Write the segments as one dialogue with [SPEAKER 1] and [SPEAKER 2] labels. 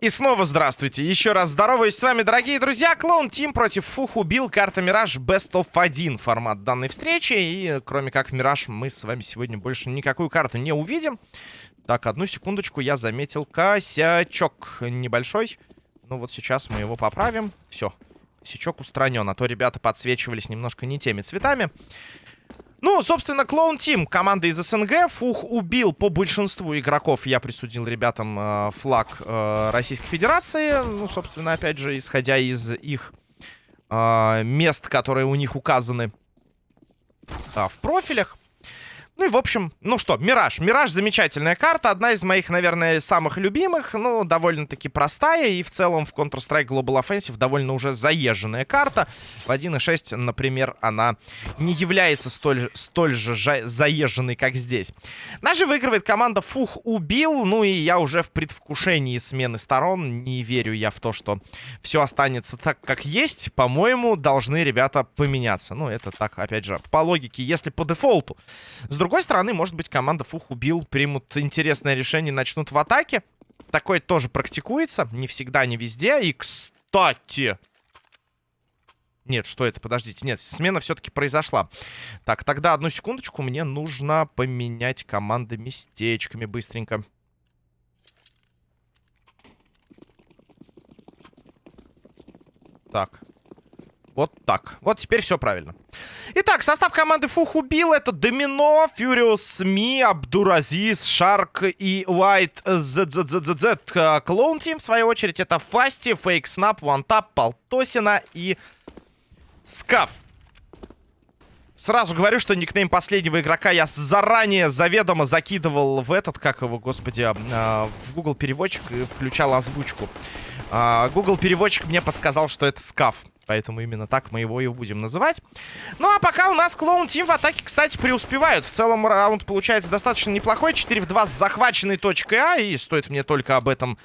[SPEAKER 1] И снова здравствуйте. Еще раз здороваюсь с вами, дорогие друзья. Клоун Тим против Фух убил. Карта Мираж Best of 1 формат данной встречи. И кроме как Мираж, мы с вами сегодня больше никакую карту не увидим. Так, одну секундочку, я заметил косячок небольшой. Ну вот сейчас мы его поправим. Все, косячок устранен. А то ребята подсвечивались немножко не теми цветами. Ну, собственно, Клоун Тим, команда из СНГ. Фух убил по большинству игроков. Я присудил ребятам э, флаг э, Российской Федерации. Ну, собственно, опять же, исходя из их э, мест, которые у них указаны э, в профилях. Ну и, в общем, ну что, Мираж. Мираж замечательная карта. Одна из моих, наверное, самых любимых. Ну, довольно-таки простая. И в целом в Counter-Strike Global Offensive довольно уже заезженная карта. В 1.6, например, она не является столь, столь же заезженной, как здесь. Наша выигрывает команда Фух убил. Ну и я уже в предвкушении смены сторон. Не верю я в то, что все останется так, как есть. По-моему, должны ребята поменяться. Ну, это так, опять же, по логике, если по дефолту. С другой другой стороны, может быть, команда Фух убил, примут интересное решение, начнут в атаке. Такое тоже практикуется. Не всегда, не везде. И, кстати... Нет, что это? Подождите. Нет, смена все-таки произошла. Так, тогда одну секундочку. Мне нужно поменять команды местечками быстренько. Так. Вот так. Вот теперь все правильно. Итак, состав команды Фух убил. Это Домино, Фьюриус, Ми, Абдуразис, Шарк и White ZZZZ. Клоун Тим, в свою очередь, это Фасти, Фейк Снап, Вантап, Полтосина и Скаф. Сразу говорю, что никнейм последнего игрока я заранее заведомо закидывал в этот, как его, господи, э, в Google переводчик и включал озвучку. Э, Google переводчик мне подсказал, что это скаф. Поэтому именно так мы его и будем называть. Ну, а пока у нас клоун Тим в атаке, кстати, преуспевают. В целом раунд получается достаточно неплохой. 4 в 2 с захваченной точкой А. И стоит мне только об этом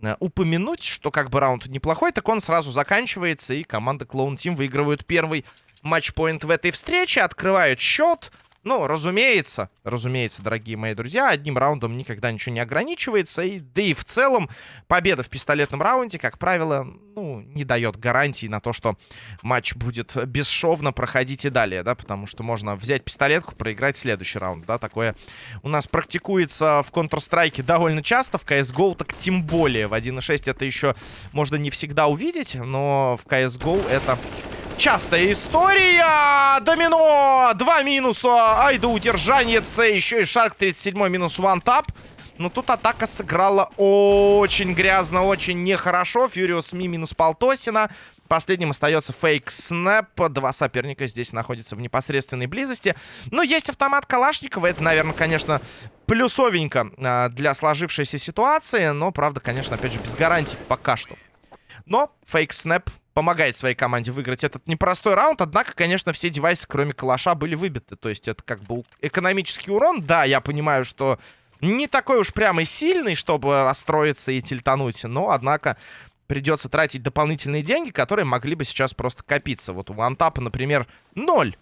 [SPEAKER 1] э, упомянуть, что как бы раунд неплохой, так он сразу заканчивается. И команда клоун Тим выигрывают первый матчпоинт в этой встрече. Открывают счет. Ну, разумеется, разумеется, дорогие мои друзья, одним раундом никогда ничего не ограничивается. И, да и в целом победа в пистолетном раунде, как правило, ну, не дает гарантии на то, что матч будет бесшовно проходить и далее, да, потому что можно взять пистолетку, проиграть следующий раунд, да, такое у нас практикуется в Counter-Strike довольно часто, в CSGO так тем более. В 1.6 это еще можно не всегда увидеть, но в CSGO это Частая история. Домино. Два минуса. Ай да удержанец. Еще и Шарк 37 минус ван тап. Но тут атака сыграла очень грязно, очень нехорошо. Фьюриус Ми минус Полтосина. Последним остается фейк снэп. Два соперника здесь находятся в непосредственной близости. Но есть автомат Калашникова. Это, наверное, конечно, плюсовенько а, для сложившейся ситуации. Но, правда, конечно, опять же, без гарантий пока что. Но фейк снэп помогает своей команде выиграть этот непростой раунд. Однако, конечно, все девайсы, кроме калаша, были выбиты. То есть это как бы экономический урон. Да, я понимаю, что не такой уж прямо и сильный, чтобы расстроиться и тильтануть. Но, однако, придется тратить дополнительные деньги, которые могли бы сейчас просто копиться. Вот у вантапа, например, ноль.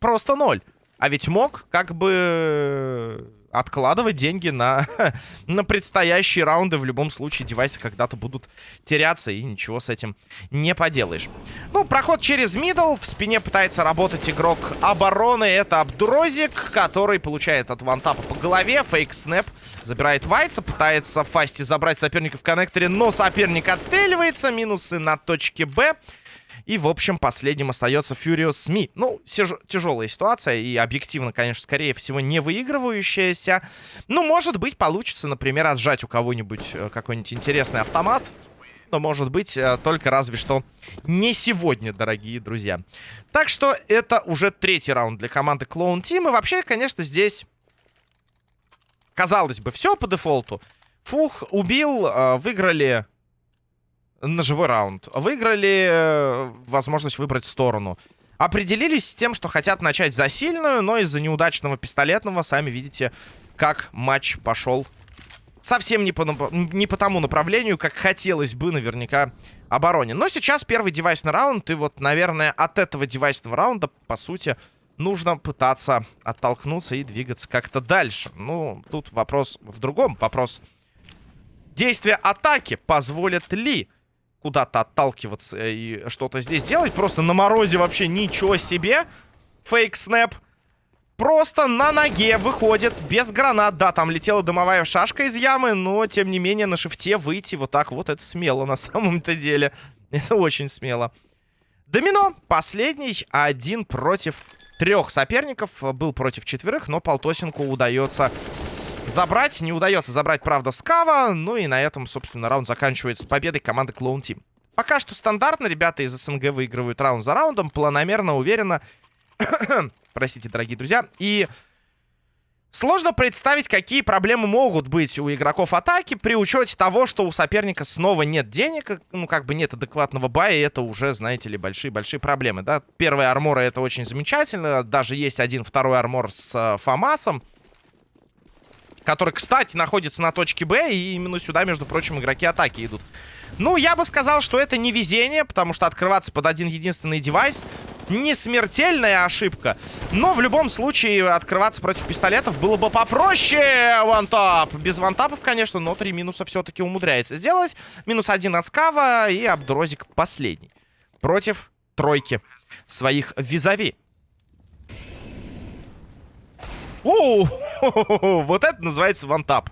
[SPEAKER 1] Просто ноль. А ведь мог как бы откладывать деньги на, на предстоящие раунды. В любом случае, девайсы когда-то будут теряться, и ничего с этим не поделаешь. Ну, проход через мидл. В спине пытается работать игрок обороны. Это Абдурозик, который получает от вантапа по голове. Фейк снэп. Забирает Вайца, пытается Фасти забрать соперника в коннекторе, но соперник отстреливается. Минусы на точке Б. И, в общем, последним остается Furious СМИ. Ну, тяжелая ситуация и объективно, конечно, скорее всего, не выигрывающаяся. Ну, может быть, получится, например, отжать у кого-нибудь э, какой-нибудь интересный автомат. Но, может быть, э, только разве что не сегодня, дорогие друзья. Так что это уже третий раунд для команды Clone Team. И вообще, конечно, здесь, казалось бы, все по дефолту. Фух убил, э, выиграли на живой раунд. Выиграли э, возможность выбрать сторону. Определились с тем, что хотят начать за сильную, но из-за неудачного пистолетного, сами видите, как матч пошел совсем не по, не по тому направлению, как хотелось бы наверняка обороне. Но сейчас первый девайсный раунд, и вот, наверное, от этого девайсного раунда, по сути, нужно пытаться оттолкнуться и двигаться как-то дальше. Ну, тут вопрос в другом. Вопрос действия атаки позволят ли куда-то отталкиваться и что-то здесь делать. Просто на морозе вообще ничего себе. Фейк-снэп. Просто на ноге выходит без гранат. Да, там летела дымовая шашка из ямы, но, тем не менее, на шифте выйти вот так вот, это смело на самом-то деле. Это очень смело. Домино. Последний. Один против трех соперников. Был против четверых, но Полтосинку удается забрать. Не удается забрать, правда, Скава. Ну и на этом, собственно, раунд заканчивается победой команды Клоун Тим. Пока что стандартно. Ребята из СНГ выигрывают раунд за раундом. Планомерно, уверенно. Простите, дорогие друзья. И сложно представить, какие проблемы могут быть у игроков атаки при учете того, что у соперника снова нет денег, ну, как бы нет адекватного бая, и это уже, знаете ли, большие-большие проблемы, да. Первые арморы — это очень замечательно, даже есть один второй армор с э, Фамасом, который, кстати, находится на точке Б, и именно сюда, между прочим, игроки атаки идут. Ну, я бы сказал, что это не везение, потому что открываться под один единственный девайс не смертельная ошибка. Но в любом случае открываться против пистолетов было бы попроще. Вантап. Без вантапов, конечно, но три минуса все-таки умудряется сделать. Минус один от Скава и Абдрозик последний. Против тройки своих визави. Оу, вот это называется вантап.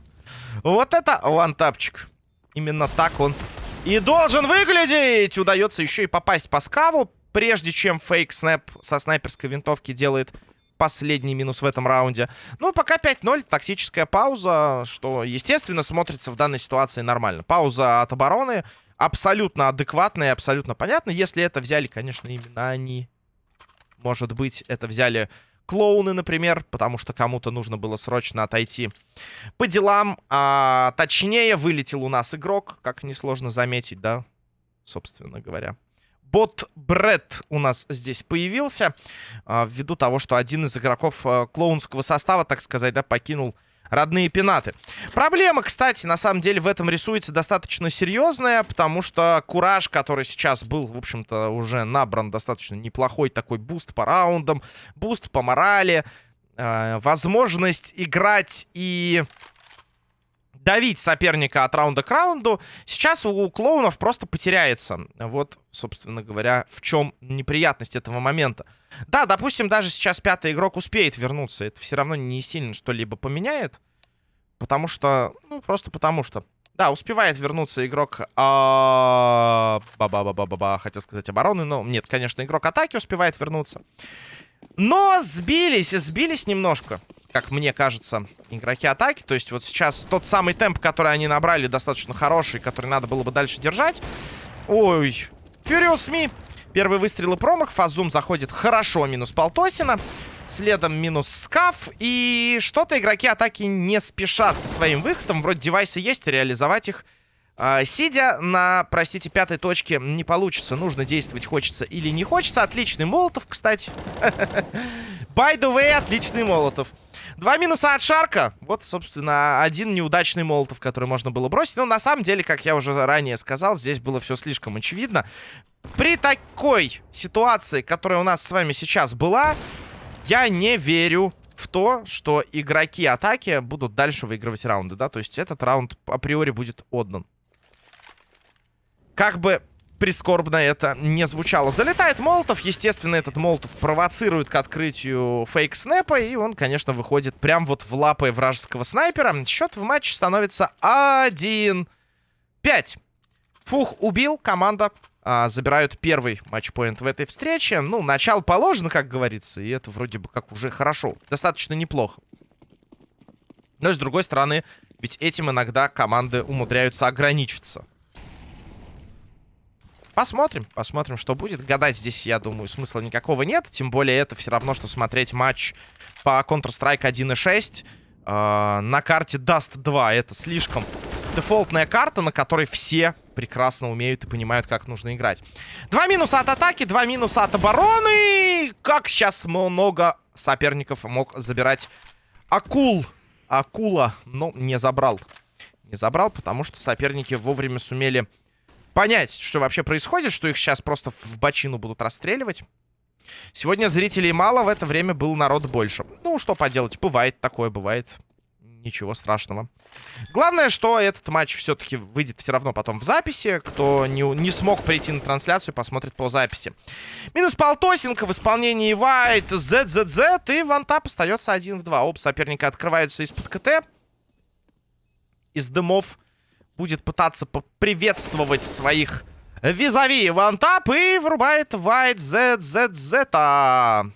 [SPEAKER 1] Вот это вантапчик. Именно так он и должен выглядеть. Удается еще и попасть по скаву, прежде чем фейк снэп со снайперской винтовки делает последний минус в этом раунде. Ну, пока 5-0, тактическая пауза, что, естественно, смотрится в данной ситуации нормально. Пауза от обороны абсолютно адекватная, абсолютно понятна. Если это взяли, конечно, именно они. Может быть, это взяли клоуны, например, потому что кому-то нужно было срочно отойти по делам. А, точнее, вылетел у нас игрок, как несложно заметить, да, собственно говоря. Bot Brad у нас здесь появился, а, ввиду того, что один из игроков а, клоунского состава, так сказать, да, покинул родные пенаты. Проблема, кстати, на самом деле в этом рисуется достаточно серьезная, потому что Кураж, который сейчас был, в общем-то, уже набран достаточно неплохой такой boost по раундам, буст по морали, э, возможность играть и давить соперника от раунда к раунду, сейчас у клоунов просто потеряется. Вот, собственно говоря, в чем неприятность этого момента. Да, допустим, даже сейчас пятый игрок успеет вернуться. Это все равно не сильно что-либо поменяет. Потому что... Ну, просто потому что... Да, успевает вернуться игрок... А... Ба-ба-ба-ба-ба, хотел сказать обороны, но... Нет, конечно, игрок атаки успевает вернуться. Но сбились, сбились немножко, как мне кажется, игроки атаки. То есть вот сейчас тот самый темп, который они набрали, достаточно хороший, который надо было бы дальше держать. Ой, Furious Me Первый выстрел и промах. Фазум заходит хорошо, минус Полтосина. Следом минус Скаф. И что-то игроки атаки не спешат со своим выходом. Вроде девайсы есть, реализовать их. А, сидя на, простите, пятой точке не получится. Нужно действовать хочется или не хочется. Отличный Молотов, кстати. By the way, отличный Молотов. Два минуса от Шарка. Вот, собственно, один неудачный Молотов, который можно было бросить. Но на самом деле, как я уже ранее сказал, здесь было все слишком очевидно. При такой ситуации, которая у нас с вами сейчас была, я не верю в то, что игроки атаки будут дальше выигрывать раунды, да? То есть этот раунд априори будет отдан. Как бы прискорбно это не звучало. Залетает Молотов. Естественно, этот Молотов провоцирует к открытию фейк-снэпа. И он, конечно, выходит прям вот в лапы вражеского снайпера. Счет в матче становится 1-5. Фух убил. Команда а, забирают первый матчпоинт в этой встрече. Ну, начало положено, как говорится, и это вроде бы как уже хорошо. Достаточно неплохо. Но, с другой стороны, ведь этим иногда команды умудряются ограничиться. Посмотрим, посмотрим, что будет. Гадать здесь, я думаю, смысла никакого нет. Тем более это все равно, что смотреть матч по Counter-Strike 1.6 э, на карте Dust 2. Это слишком дефолтная карта, на которой все прекрасно умеют и понимают, как нужно играть. Два минуса от атаки, два минуса от обороны. Как сейчас много соперников мог забирать акул. Акула, но не забрал. Не забрал, потому что соперники вовремя сумели понять, что вообще происходит, что их сейчас просто в бочину будут расстреливать. Сегодня зрителей мало, в это время был народ больше. Ну, что поделать, бывает такое, бывает. Ничего страшного. Главное, что этот матч все-таки выйдет все равно потом в записи. Кто не, не смог прийти на трансляцию, посмотрит по записи. Минус Полтосенко в исполнении White, ZZZ. И вантап остается 1 в 2. Оба соперника открываются из-под КТ. Из дымов будет пытаться поприветствовать своих визави вантап и врубает White ZZZ.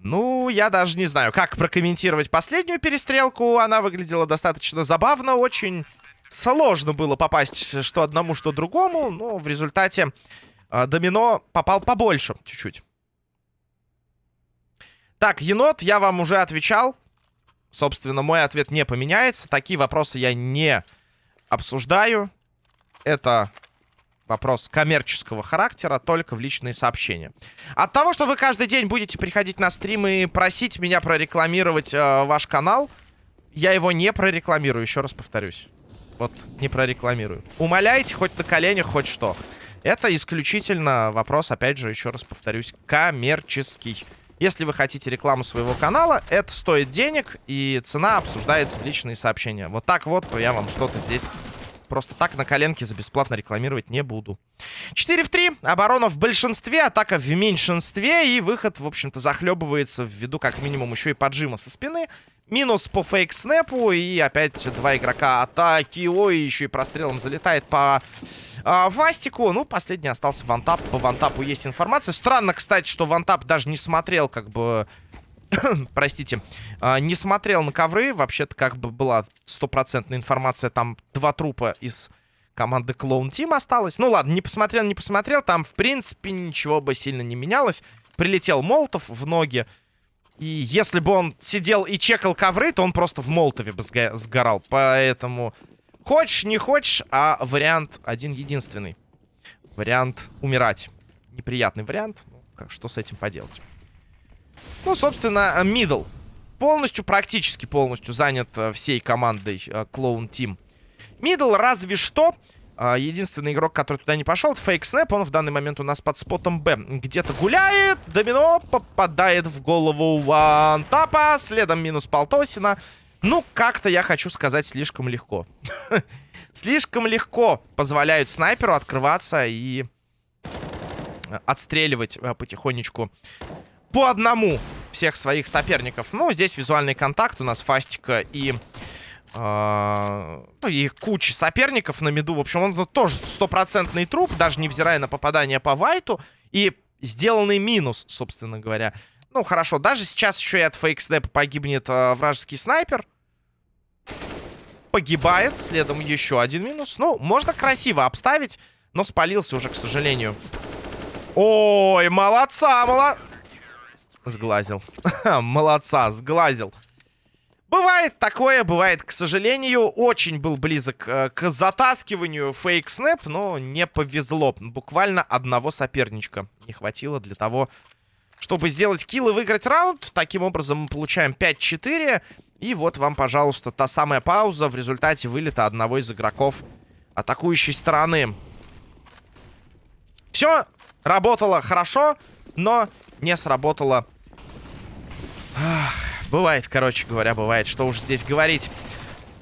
[SPEAKER 1] Ну, я даже не знаю, как прокомментировать последнюю перестрелку. Она выглядела достаточно забавно, очень сложно было попасть что одному, что другому. Но в результате э, Домино попал побольше чуть-чуть. Так, енот, я вам уже отвечал. Собственно, мой ответ не поменяется. Такие вопросы я не обсуждаю. Это вопрос коммерческого характера, только в личные сообщения. От того, что вы каждый день будете приходить на стрим и просить меня прорекламировать э, ваш канал, я его не прорекламирую, еще раз повторюсь. Вот, не прорекламирую. Умоляйте хоть на коленях, хоть что. Это исключительно вопрос, опять же, еще раз повторюсь, коммерческий. Если вы хотите рекламу своего канала, это стоит денег, и цена обсуждается в личные сообщения. Вот так вот я вам что-то здесь Просто так на коленке за бесплатно рекламировать не буду. 4 в 3. Оборона в большинстве, атака в меньшинстве. И выход, в общем-то, захлебывается ввиду как минимум еще и поджима со спины. Минус по фейк-снэпу. И опять два игрока атаки. Ой, еще и прострелом залетает по а, Вастику. Ну, последний остался вантап. По вантапу есть информация. Странно, кстати, что вантап даже не смотрел как бы простите, а, не смотрел на ковры. Вообще-то как бы была стопроцентная информация. Там два трупа из команды Клоун Тим осталось. Ну ладно, не посмотрел, не посмотрел. Там, в принципе, ничего бы сильно не менялось. Прилетел Молотов в ноги. И если бы он сидел и чекал ковры, то он просто в Молотове бы сгорал. Поэтому хочешь, не хочешь, а вариант один-единственный. Вариант умирать. Неприятный вариант. Ну, как, что с этим поделать? Ну, собственно, мидл. Полностью, практически полностью занят э, всей командой э, Team. Middle разве что... Единственный игрок, который туда не пошел, это Fake Snap. Он в данный момент у нас под спотом Б. Где-то гуляет. Домино попадает в голову OneTap'а. Следом минус Полтосина. Ну, как-то, я хочу сказать, слишком легко. слишком легко позволяют снайперу открываться и отстреливать э, потихонечку по одному всех своих соперников. Ну, здесь визуальный контакт у нас Фастика и... Э, ну, и куча соперников на меду. В общем, он тоже стопроцентный труп, даже невзирая на попадание по Вайту. И сделанный минус, собственно говоря. Ну, хорошо, даже сейчас еще и от фейк-снэпа погибнет э, вражеский снайпер. Погибает, следом еще один минус. Ну, можно красиво обставить, но спалился уже, к сожалению. Ой, молодца, молодца. Сглазил. Молодца, сглазил. Бывает такое, бывает, к сожалению. Очень был близок э, к затаскиванию фейк-снэп, но не повезло. Буквально одного соперничка не хватило для того, чтобы сделать килл и выиграть раунд. Таким образом мы получаем 5-4. И вот вам, пожалуйста, та самая пауза в результате вылета одного из игроков атакующей стороны. Все работало хорошо, но не сработало Ах, бывает, короче говоря, бывает. Что уж здесь говорить.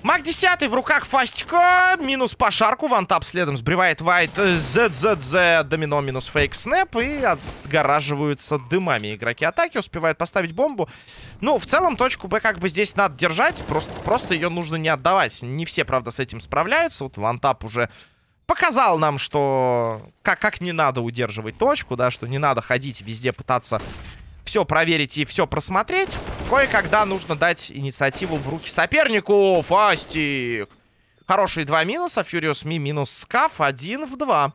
[SPEAKER 1] Маг 10 в руках Фастика. Минус по шарку. Вантап следом сбривает Вайт. ZZZ. Домино минус фейк снэп. И отгораживаются дымами игроки атаки. Успевают поставить бомбу. Ну, в целом, точку Б как бы здесь надо держать. Просто, просто ее нужно не отдавать. Не все, правда, с этим справляются. Вот Вантап уже показал нам, что как, как не надо удерживать точку, да, что не надо ходить везде пытаться все проверить и все просмотреть, кое-когда нужно дать инициативу в руки сопернику. Фастик! Хорошие два минуса. Фьюриус Ми минус Скаф. Один в два.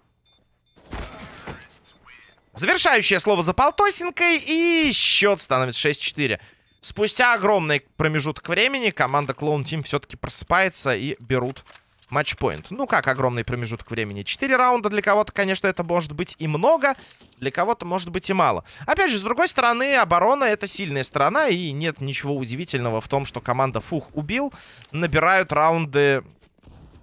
[SPEAKER 1] Завершающее слово за Полтосинкой. И счет становится 6-4. Спустя огромный промежуток времени команда Клоун Тим все-таки просыпается и берут матчпоинт. Ну, как огромный промежуток времени. Четыре раунда для кого-то, конечно, это может быть и много. Для кого-то может быть и мало. Опять же, с другой стороны, оборона это сильная сторона. И нет ничего удивительного в том, что команда Фух убил. Набирают раунды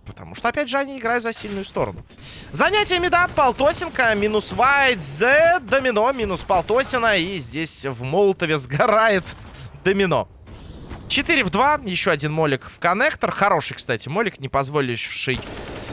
[SPEAKER 1] Потому что, опять же, они играют за сильную сторону. Занятие меда, Полтосенко, минус White, Z, домино, минус Полтосина. И здесь в Молотове сгорает домино. 4 в 2, еще один молик в коннектор. Хороший, кстати, молик, не позволивший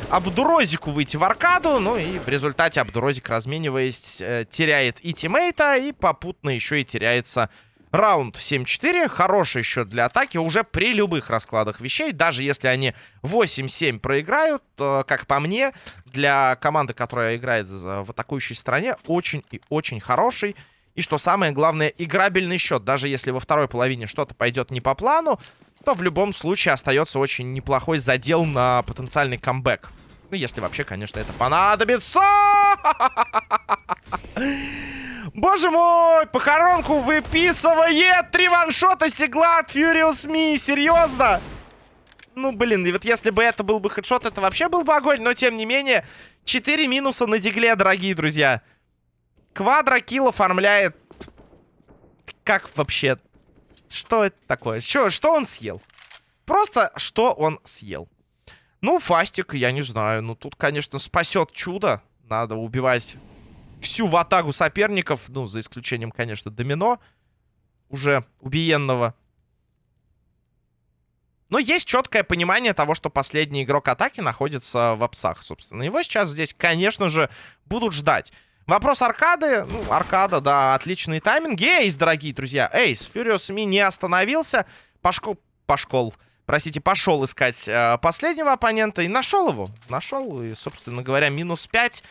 [SPEAKER 1] Абдурозику выйти в аркаду. Ну и в результате Абдурозик, размениваясь, э, теряет и тиммейта, и попутно еще и теряется раунд 7-4. Хороший счет для атаки уже при любых раскладах вещей. Даже если они 8-7 проиграют, то, как по мне, для команды, которая играет в атакующей стороне, очень и очень хороший. И что самое главное, играбельный счет. Даже если во второй половине что-то пойдет не по плану, то в любом случае остается очень неплохой задел на потенциальный камбэк. Ну, если вообще, конечно, это понадобится. Боже мой, похоронку выписывает. Три ваншота стегла от Furious Me. Серьезно? Ну, блин, и вот если бы это был бы хедшот, это вообще был бы огонь. Но, тем не менее, 4 минуса на дигле, дорогие друзья. Квадрокилл оформляет... Как вообще? Что это такое? Что, что он съел? Просто что он съел? Ну, Фастик, я не знаю. Ну, тут, конечно, спасет чудо. Надо убивать всю ватагу соперников. Ну, за исключением, конечно, домино. Уже убиенного. Но есть четкое понимание того, что последний игрок атаки находится в апсах, собственно. Его сейчас здесь, конечно же, будут ждать. Вопрос аркады. Ну, аркада, да, отличный тайминг. Эйс, дорогие друзья. Эйс, Furious Ми не остановился. Пашко... Пашкол. Простите, пошел искать э, последнего оппонента и нашел его. Нашел и, собственно говоря, минус 5.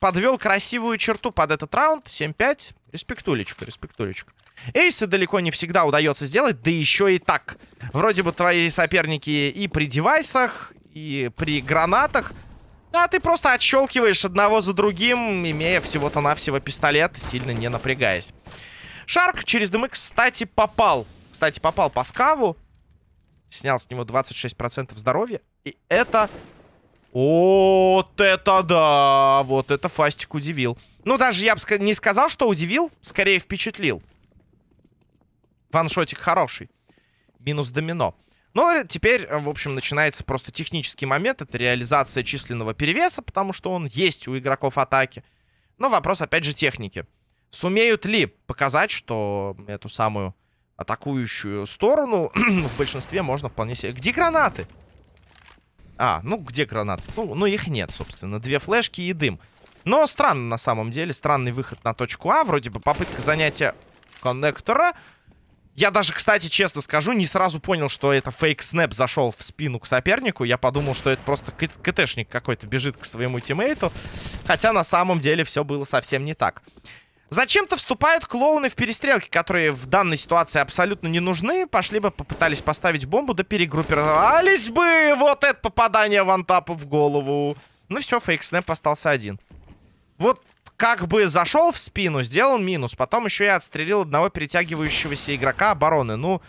[SPEAKER 1] Подвел красивую черту под этот раунд. 7-5. Респектулечка, респектулечка. Эйсы далеко не всегда удается сделать, да еще и так. Вроде бы твои соперники и при девайсах, и при гранатах а ты просто отщелкиваешь одного за другим, имея всего-то навсего пистолет, сильно не напрягаясь. Шарк через дымы, кстати, попал. Кстати, попал по скаву. Снял с него 26% здоровья. И это... Вот это да! Вот это Фастик удивил. Ну, даже я бы не сказал, что удивил. Скорее, впечатлил. Ваншотик хороший. Минус домино. Но теперь, в общем, начинается просто технический момент. Это реализация численного перевеса, потому что он есть у игроков атаки. Но вопрос, опять же, техники. Сумеют ли показать, что эту самую атакующую сторону в большинстве можно вполне себе... Где гранаты? А, ну где гранаты? Ну, ну их нет, собственно. Две флешки и дым. Но странно на самом деле. Странный выход на точку А. Вроде бы попытка занятия коннектора. Я даже, кстати, честно скажу, не сразу понял, что это фейк-снэп зашел в спину к сопернику. Я подумал, что это просто КТшник какой-то бежит к своему тиммейту. Хотя на самом деле все было совсем не так. Зачем-то вступают клоуны в перестрелки, которые в данной ситуации абсолютно не нужны. Пошли бы, попытались поставить бомбу, да перегруппировались бы. Вот это попадание вантапа в голову. Ну все, фейк-снэп остался один. Вот как бы зашел в спину, сделал минус. Потом еще и отстрелил одного перетягивающегося игрока обороны. Ну,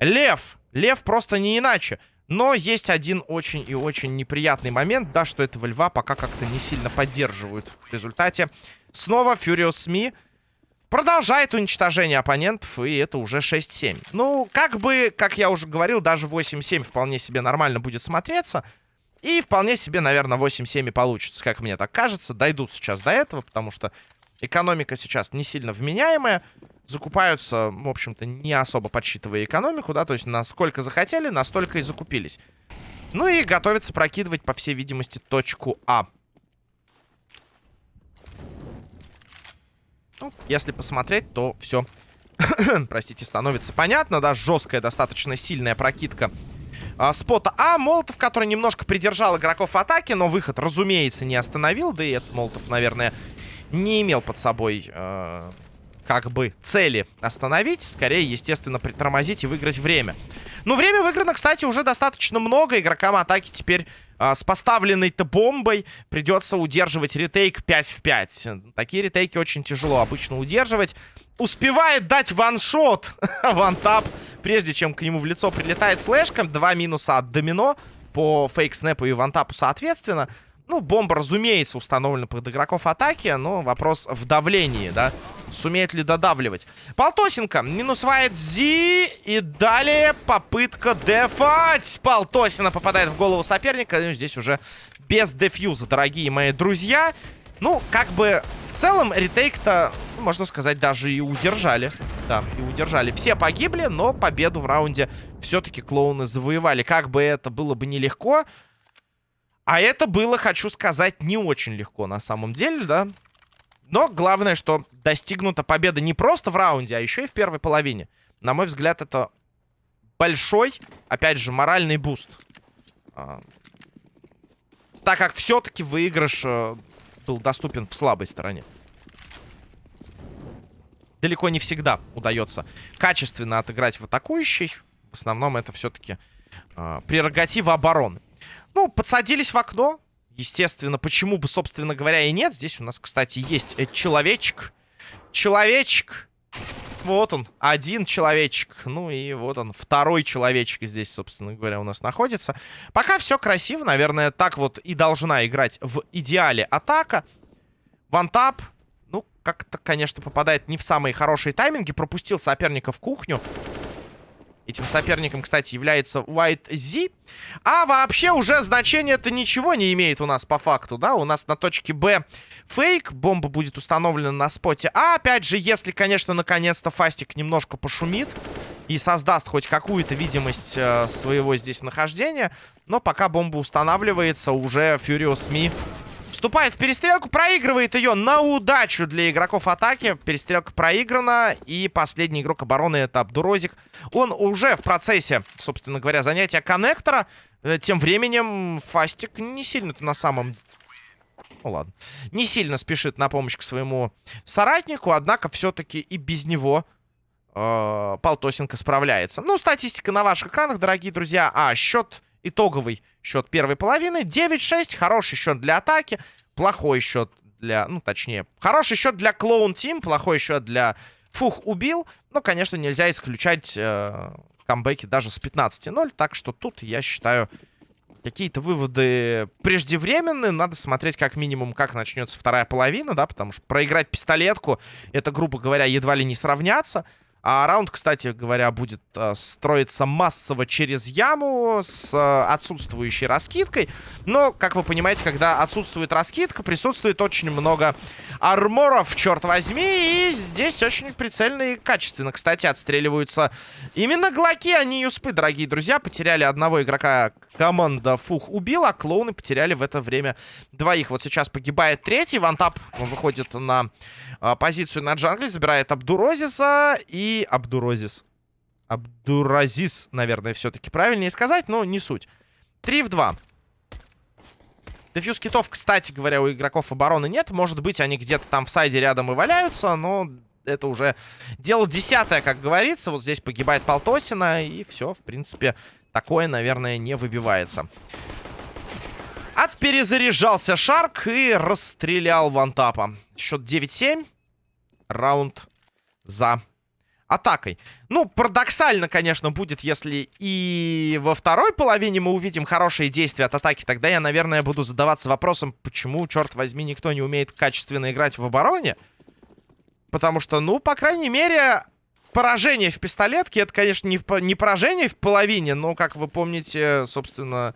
[SPEAKER 1] Лев. Лев просто не иначе. Но есть один очень и очень неприятный момент. Да, что этого льва пока как-то не сильно поддерживают. В результате снова Furious Me продолжает уничтожение оппонентов. И это уже 6-7. Ну, как бы, как я уже говорил, даже 8-7 вполне себе нормально будет смотреться. И вполне себе, наверное, 8-7 и получится, как мне так кажется. Дойдут сейчас до этого, потому что экономика сейчас не сильно вменяемая. Закупаются, в общем-то, не особо подсчитывая экономику, да, то есть насколько захотели, настолько и закупились. Ну и готовятся прокидывать, по всей видимости, точку А. Ну, если посмотреть, то все, простите, становится понятно, да, жесткая, достаточно сильная прокидка а, спота А. Молотов, который немножко придержал игроков атаки, но выход, разумеется, не остановил. Да и этот Молотов, наверное, не имел под собой... Э, как бы цели остановить, скорее, естественно, притормозить и выиграть время. Ну, время выиграно, кстати, уже достаточно много. Игрокам атаки теперь э, с поставленной-то бомбой придется удерживать ретейк 5 в 5. Такие ретейки очень тяжело обычно удерживать. Успевает дать ваншот, вантап прежде чем к нему в лицо прилетает флешка. Два минуса от домино по фейк-снэпу и вантапу соответственно. Ну, бомба, разумеется, установлена под игроков атаки, но вопрос в давлении, да. Сумеет ли додавливать? Полтосенко минусвает Зи. И далее попытка дефать. Полтосина попадает в голову соперника. Здесь уже без дефьюза, дорогие мои друзья. Ну, как бы в целом ретейк-то, можно сказать, даже и удержали. Да, и удержали. Все погибли, но победу в раунде все-таки клоуны завоевали. Как бы это было бы нелегко. А это было, хочу сказать, не очень легко на самом деле, да. Но главное, что достигнута победа не просто в раунде, а еще и в первой половине. На мой взгляд, это большой, опять же, моральный буст. А, так как все-таки выигрыш э, был доступен в слабой стороне. Далеко не всегда удается качественно отыграть в атакующей. В основном это все-таки э, прерогатива обороны. Ну, подсадились в окно. Естественно, почему бы, собственно говоря, и нет. Здесь у нас, кстати, есть э, человечек. Человечек. Вот он, один человечек. Ну и вот он, второй человечек здесь, собственно говоря, у нас находится. Пока все красиво. Наверное, так вот и должна играть в идеале атака. Вантап. Ну, как-то, конечно, попадает не в самые хорошие тайминги. Пропустил соперника в кухню. Этим соперником, кстати, является White Z. А вообще уже значение это ничего не имеет у нас по факту, да? У нас на точке Б фейк. Бомба будет установлена на споте А. Опять же, если, конечно, наконец-то Фастик немножко пошумит и создаст хоть какую-то видимость э, своего здесь нахождения. Но пока бомба устанавливается, уже Furious Me Вступает в перестрелку, проигрывает ее на удачу для игроков атаки. Перестрелка проиграна. И последний игрок обороны это Абдурозик. Он уже в процессе, собственно говоря, занятия коннектора. Э, тем временем Фастик не сильно на самом... Ну ладно. Не сильно спешит на помощь к своему соратнику. Однако все-таки и без него э, Полтосенко справляется. Ну, статистика на ваших экранах, дорогие друзья. А, счет итоговый счет первой половины. 9-6. Хороший счет для атаки. Плохой счет для... Ну, точнее, хороший счет для клоун тим. Плохой счет для фух убил. Но, конечно, нельзя исключать э, камбэки даже с 15-0. Так что тут, я считаю, какие-то выводы преждевременные. Надо смотреть как минимум, как начнется вторая половина, да, потому что проиграть пистолетку, это, грубо говоря, едва ли не сравняться. А раунд, кстати говоря, будет э, строиться массово через яму с э, отсутствующей раскидкой. Но, как вы понимаете, когда отсутствует раскидка, присутствует очень много арморов, черт возьми. И здесь очень прицельно и качественно, кстати, отстреливаются именно глоки, а не юспы, дорогие друзья. Потеряли одного игрока команда Фух убила, а клоуны потеряли в это время двоих. Вот сейчас погибает третий. Вантап выходит на а, позицию на джангле, забирает Абдурозиса и... Абдурозис. Абдуразис, наверное, все-таки правильнее сказать, но не суть. 3 в 2. Дефьюз китов, кстати говоря, у игроков обороны нет. Может быть, они где-то там в сайде рядом и валяются, но это уже дело десятое, как говорится. Вот здесь погибает Полтосина, и все, в принципе, такое, наверное, не выбивается. Отперезаряжался Шарк и расстрелял вантапа. Счет 9-7. Раунд за атакой. Ну, парадоксально, конечно, будет, если и во второй половине мы увидим хорошие действия от атаки. Тогда я, наверное, буду задаваться вопросом, почему, черт возьми, никто не умеет качественно играть в обороне. Потому что, ну, по крайней мере, поражение в пистолетке, это, конечно, не, не поражение в половине, но, как вы помните, собственно,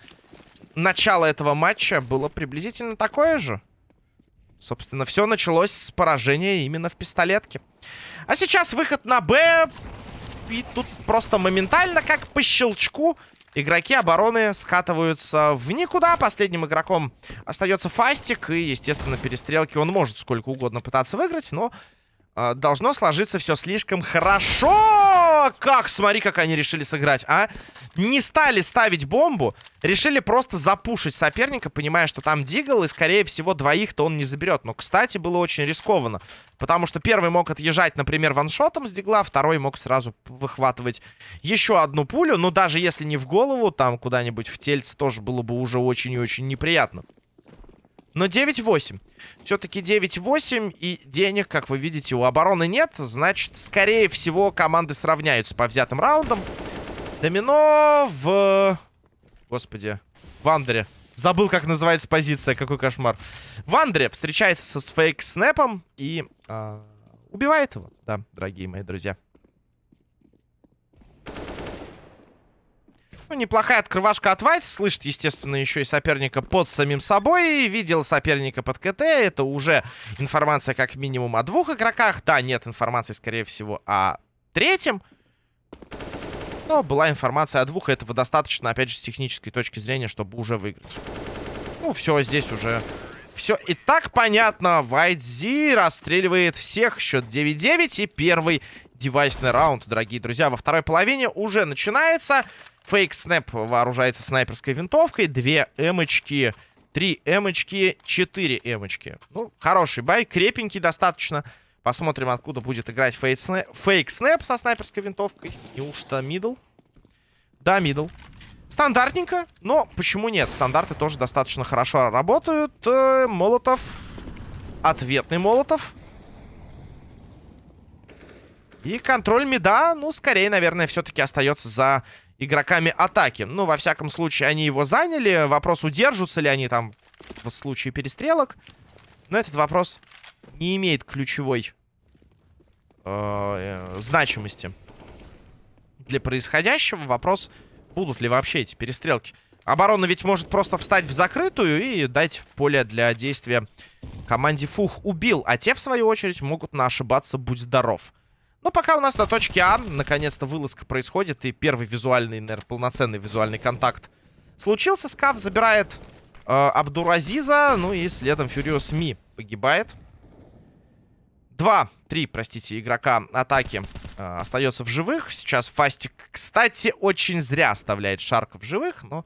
[SPEAKER 1] начало этого матча было приблизительно такое же. Собственно, все началось с поражения именно в пистолетке. А сейчас выход на Б. И тут просто моментально, как по щелчку, игроки обороны скатываются в никуда. Последним игроком остается Фастик. И, естественно, перестрелки он может сколько угодно пытаться выиграть, но должно сложиться все слишком хорошо. Как? Смотри, как они решили сыграть, а? Не стали ставить бомбу. Решили просто запушить соперника, понимая, что там Дигл, и, скорее всего, двоих-то он не заберет. Но, кстати, было очень рискованно. Потому что первый мог отъезжать, например, ваншотом с Дигла, второй мог сразу выхватывать еще одну пулю. Но даже если не в голову, там куда-нибудь в тельце тоже было бы уже очень и очень неприятно. Но 9-8. Все-таки 9-8. И денег, как вы видите, у обороны нет. Значит, скорее всего, команды сравняются по взятым раундам. Домино в... Господи. В Андере. Забыл, как называется позиция. Какой кошмар. В Андере встречается со с фейк-снэпом. И... Э, Убивает его, да, дорогие мои друзья. Ну, неплохая открывашка от Вайс. Слышит, естественно, еще и соперника под самим собой. Видел соперника под КТ. Это уже информация как минимум о двух игроках. Да, нет информации, скорее всего, о третьем. Но была информация о двух. Этого достаточно, опять же, с технической точки зрения, чтобы уже выиграть. Ну, все, здесь уже... Все и так понятно. Вайтзи расстреливает всех. Счет 9-9. И первый девайсный раунд, дорогие друзья, во второй половине уже начинается. Fake Snap вооружается снайперской винтовкой. Две эмочки, три эмочки, четыре эмочки. Ну, хороший buy, крепенький достаточно. Посмотрим, откуда будет играть Fake Snap, Fake Snap со снайперской винтовкой. Неужто middle? Да, middle. Стандартненько, но почему нет? Стандарты тоже достаточно хорошо работают. Э, Молотов. Ответный Молотов. И контроль мида, ну, скорее, наверное, все-таки остается за игроками атаки. Ну, во всяком случае, они его заняли. Вопрос, удержатся ли они там в случае перестрелок. Но этот вопрос не имеет ключевой э, э, значимости для происходящего. Вопрос, будут ли вообще эти перестрелки. Оборона ведь может просто встать в закрытую и дать поле для действия команде Фух. Убил, а те, в свою очередь, могут на ошибаться, будь здоров. Но пока у нас на точке А, наконец-то вылазка происходит, и первый визуальный, наверное, полноценный визуальный контакт случился. Скаф забирает э, Абдуразиза, ну и следом Фюриос Ми погибает. Два, три, простите, игрока атаки э, остается в живых. Сейчас Фастик, кстати, очень зря оставляет Шарка в живых, но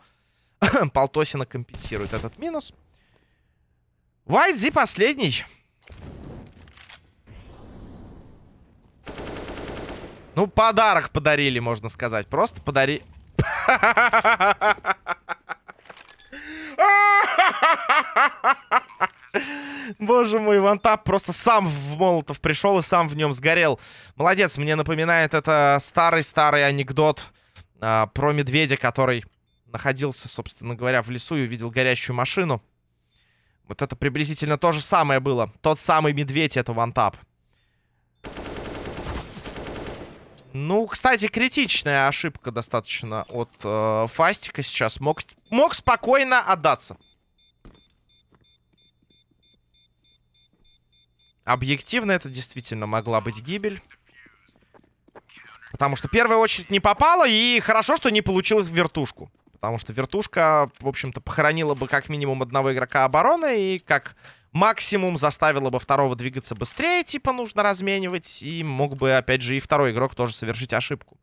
[SPEAKER 1] Полтосина компенсирует этот минус. Вайдзи последний. Ну, подарок подарили, можно сказать. Просто подари... Боже мой, вантап просто сам в Молотов пришел и сам в нем сгорел. Молодец, мне напоминает это старый-старый анекдот а, про медведя, который находился, собственно говоря, в лесу и увидел горящую машину. Вот это приблизительно то же самое было. Тот самый медведь, это вантап. Ну, кстати, критичная ошибка достаточно от э, Фастика сейчас. Мог, мог спокойно отдаться. Объективно это действительно могла быть гибель. Потому что первая очередь не попала, и хорошо, что не получилось в вертушку. Потому что вертушка, в общем-то, похоронила бы как минимум одного игрока обороны, и как максимум заставило бы второго двигаться быстрее, типа нужно разменивать, и мог бы, опять же, и второй игрок тоже совершить ошибку.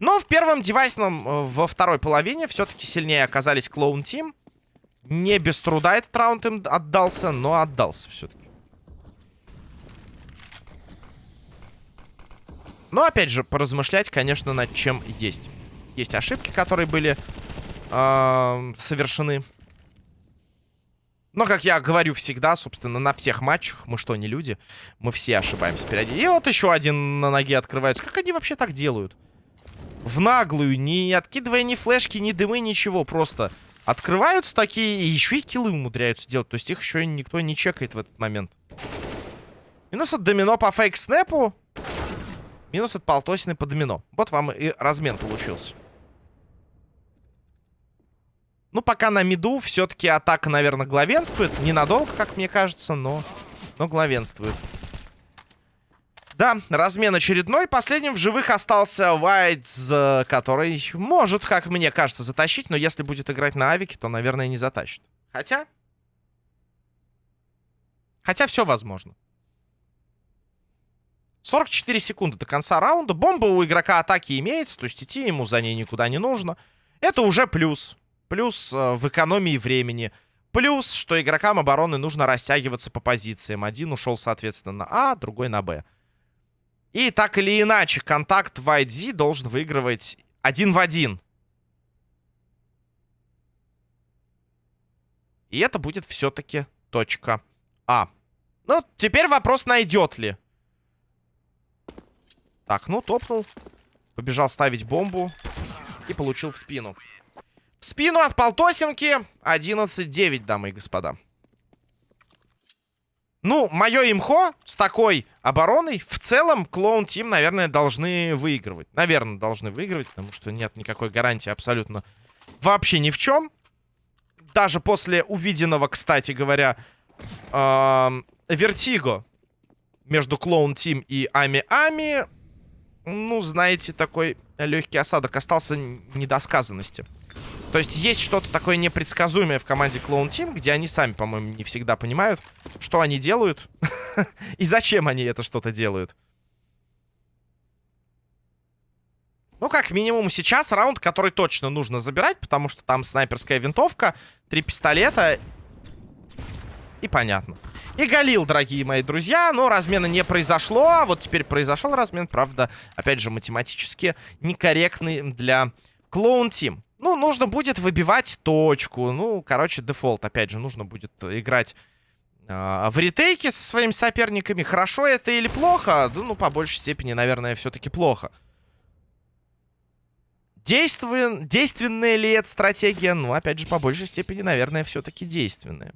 [SPEAKER 1] Но в первом девайсном, э, во второй половине, все-таки сильнее оказались Клоун Тим. Не без труда этот раунд им отдался, но отдался все-таки. Но, опять же, поразмышлять, конечно, над чем есть. Есть ошибки, которые были э, совершены. Но, как я говорю всегда, собственно, на всех матчах, мы что, не люди? Мы все ошибаемся периодически. И вот еще один на ноге открывается. Как они вообще так делают? В наглую, не откидывая ни флешки, ни дымы, ничего. Просто открываются такие и еще и киллы умудряются делать. То есть их еще никто не чекает в этот момент. Минус от домино по фейк-снэпу. Минус от полтосины по домино. Вот вам и размен получился. Ну, пока на миду все-таки атака, наверное, главенствует. Ненадолго, как мне кажется, но, но главенствует. Да, размен очередной. Последним в живых остался Вайтс, который может, как мне кажется, затащить. Но если будет играть на авике, то, наверное, не затащит. Хотя... Хотя все возможно. 44 секунды до конца раунда. Бомба у игрока атаки имеется, то есть идти ему за ней никуда не нужно. Это уже плюс. Плюс э, в экономии времени. Плюс, что игрокам обороны нужно растягиваться по позициям. Один ушел, соответственно, на А, другой на Б. И так или иначе, контакт в ID должен выигрывать один в один. И это будет все-таки точка А. Ну, теперь вопрос, найдет ли. Так, ну, топнул. Побежал ставить бомбу. И получил в спину спину от Полтосинки. 11-9, дамы и господа. Ну, мое имхо с такой обороной в целом Клоун Тим, наверное, должны выигрывать. Наверное, должны выигрывать, потому что нет никакой гарантии абсолютно вообще ни в чем. Даже после увиденного, кстати говоря, Вертиго между Клоун Тим и Ами Ами, ну, знаете, такой легкий осадок остался недосказанности. То есть есть что-то такое непредсказуемое в команде Clone Team, где они сами, по-моему, не всегда понимают, что они делают и зачем они это что-то делают. Ну, как минимум сейчас раунд, который точно нужно забирать, потому что там снайперская винтовка, три пистолета и понятно. И Галил, дорогие мои друзья, но размена не произошло. А вот теперь произошел размен, правда, опять же, математически некорректный для Клоун Тим. Ну, нужно будет выбивать точку. Ну, короче, дефолт. Опять же, нужно будет играть э, в ретейке со своими соперниками. Хорошо это или плохо? Да, ну, по большей степени, наверное, все-таки плохо. Действует, действенная ли эта стратегия? Ну, опять же, по большей степени, наверное, все-таки действенная.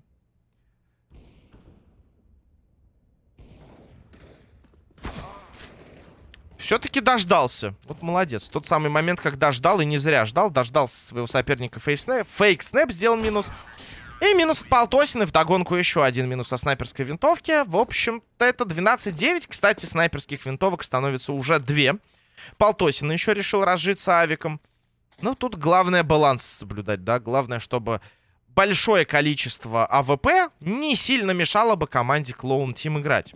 [SPEAKER 1] Все-таки дождался. Вот молодец. Тот самый момент, когда ждал и не зря ждал. Дождался своего соперника фейк-снэп. Фейк-снэп сделал минус. И минус от Полтосины. Вдогонку еще один минус со снайперской винтовки. В общем-то, это 12-9. Кстати, снайперских винтовок становится уже две. Полтосина еще решил разжиться авиком. Ну, тут главное баланс соблюдать, да. Главное, чтобы большое количество AWP не сильно мешало бы команде Clown Team играть.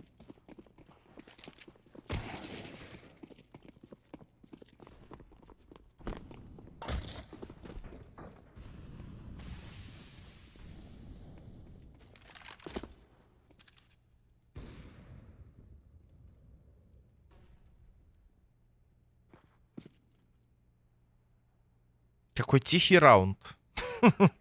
[SPEAKER 1] Какой тихий раунд.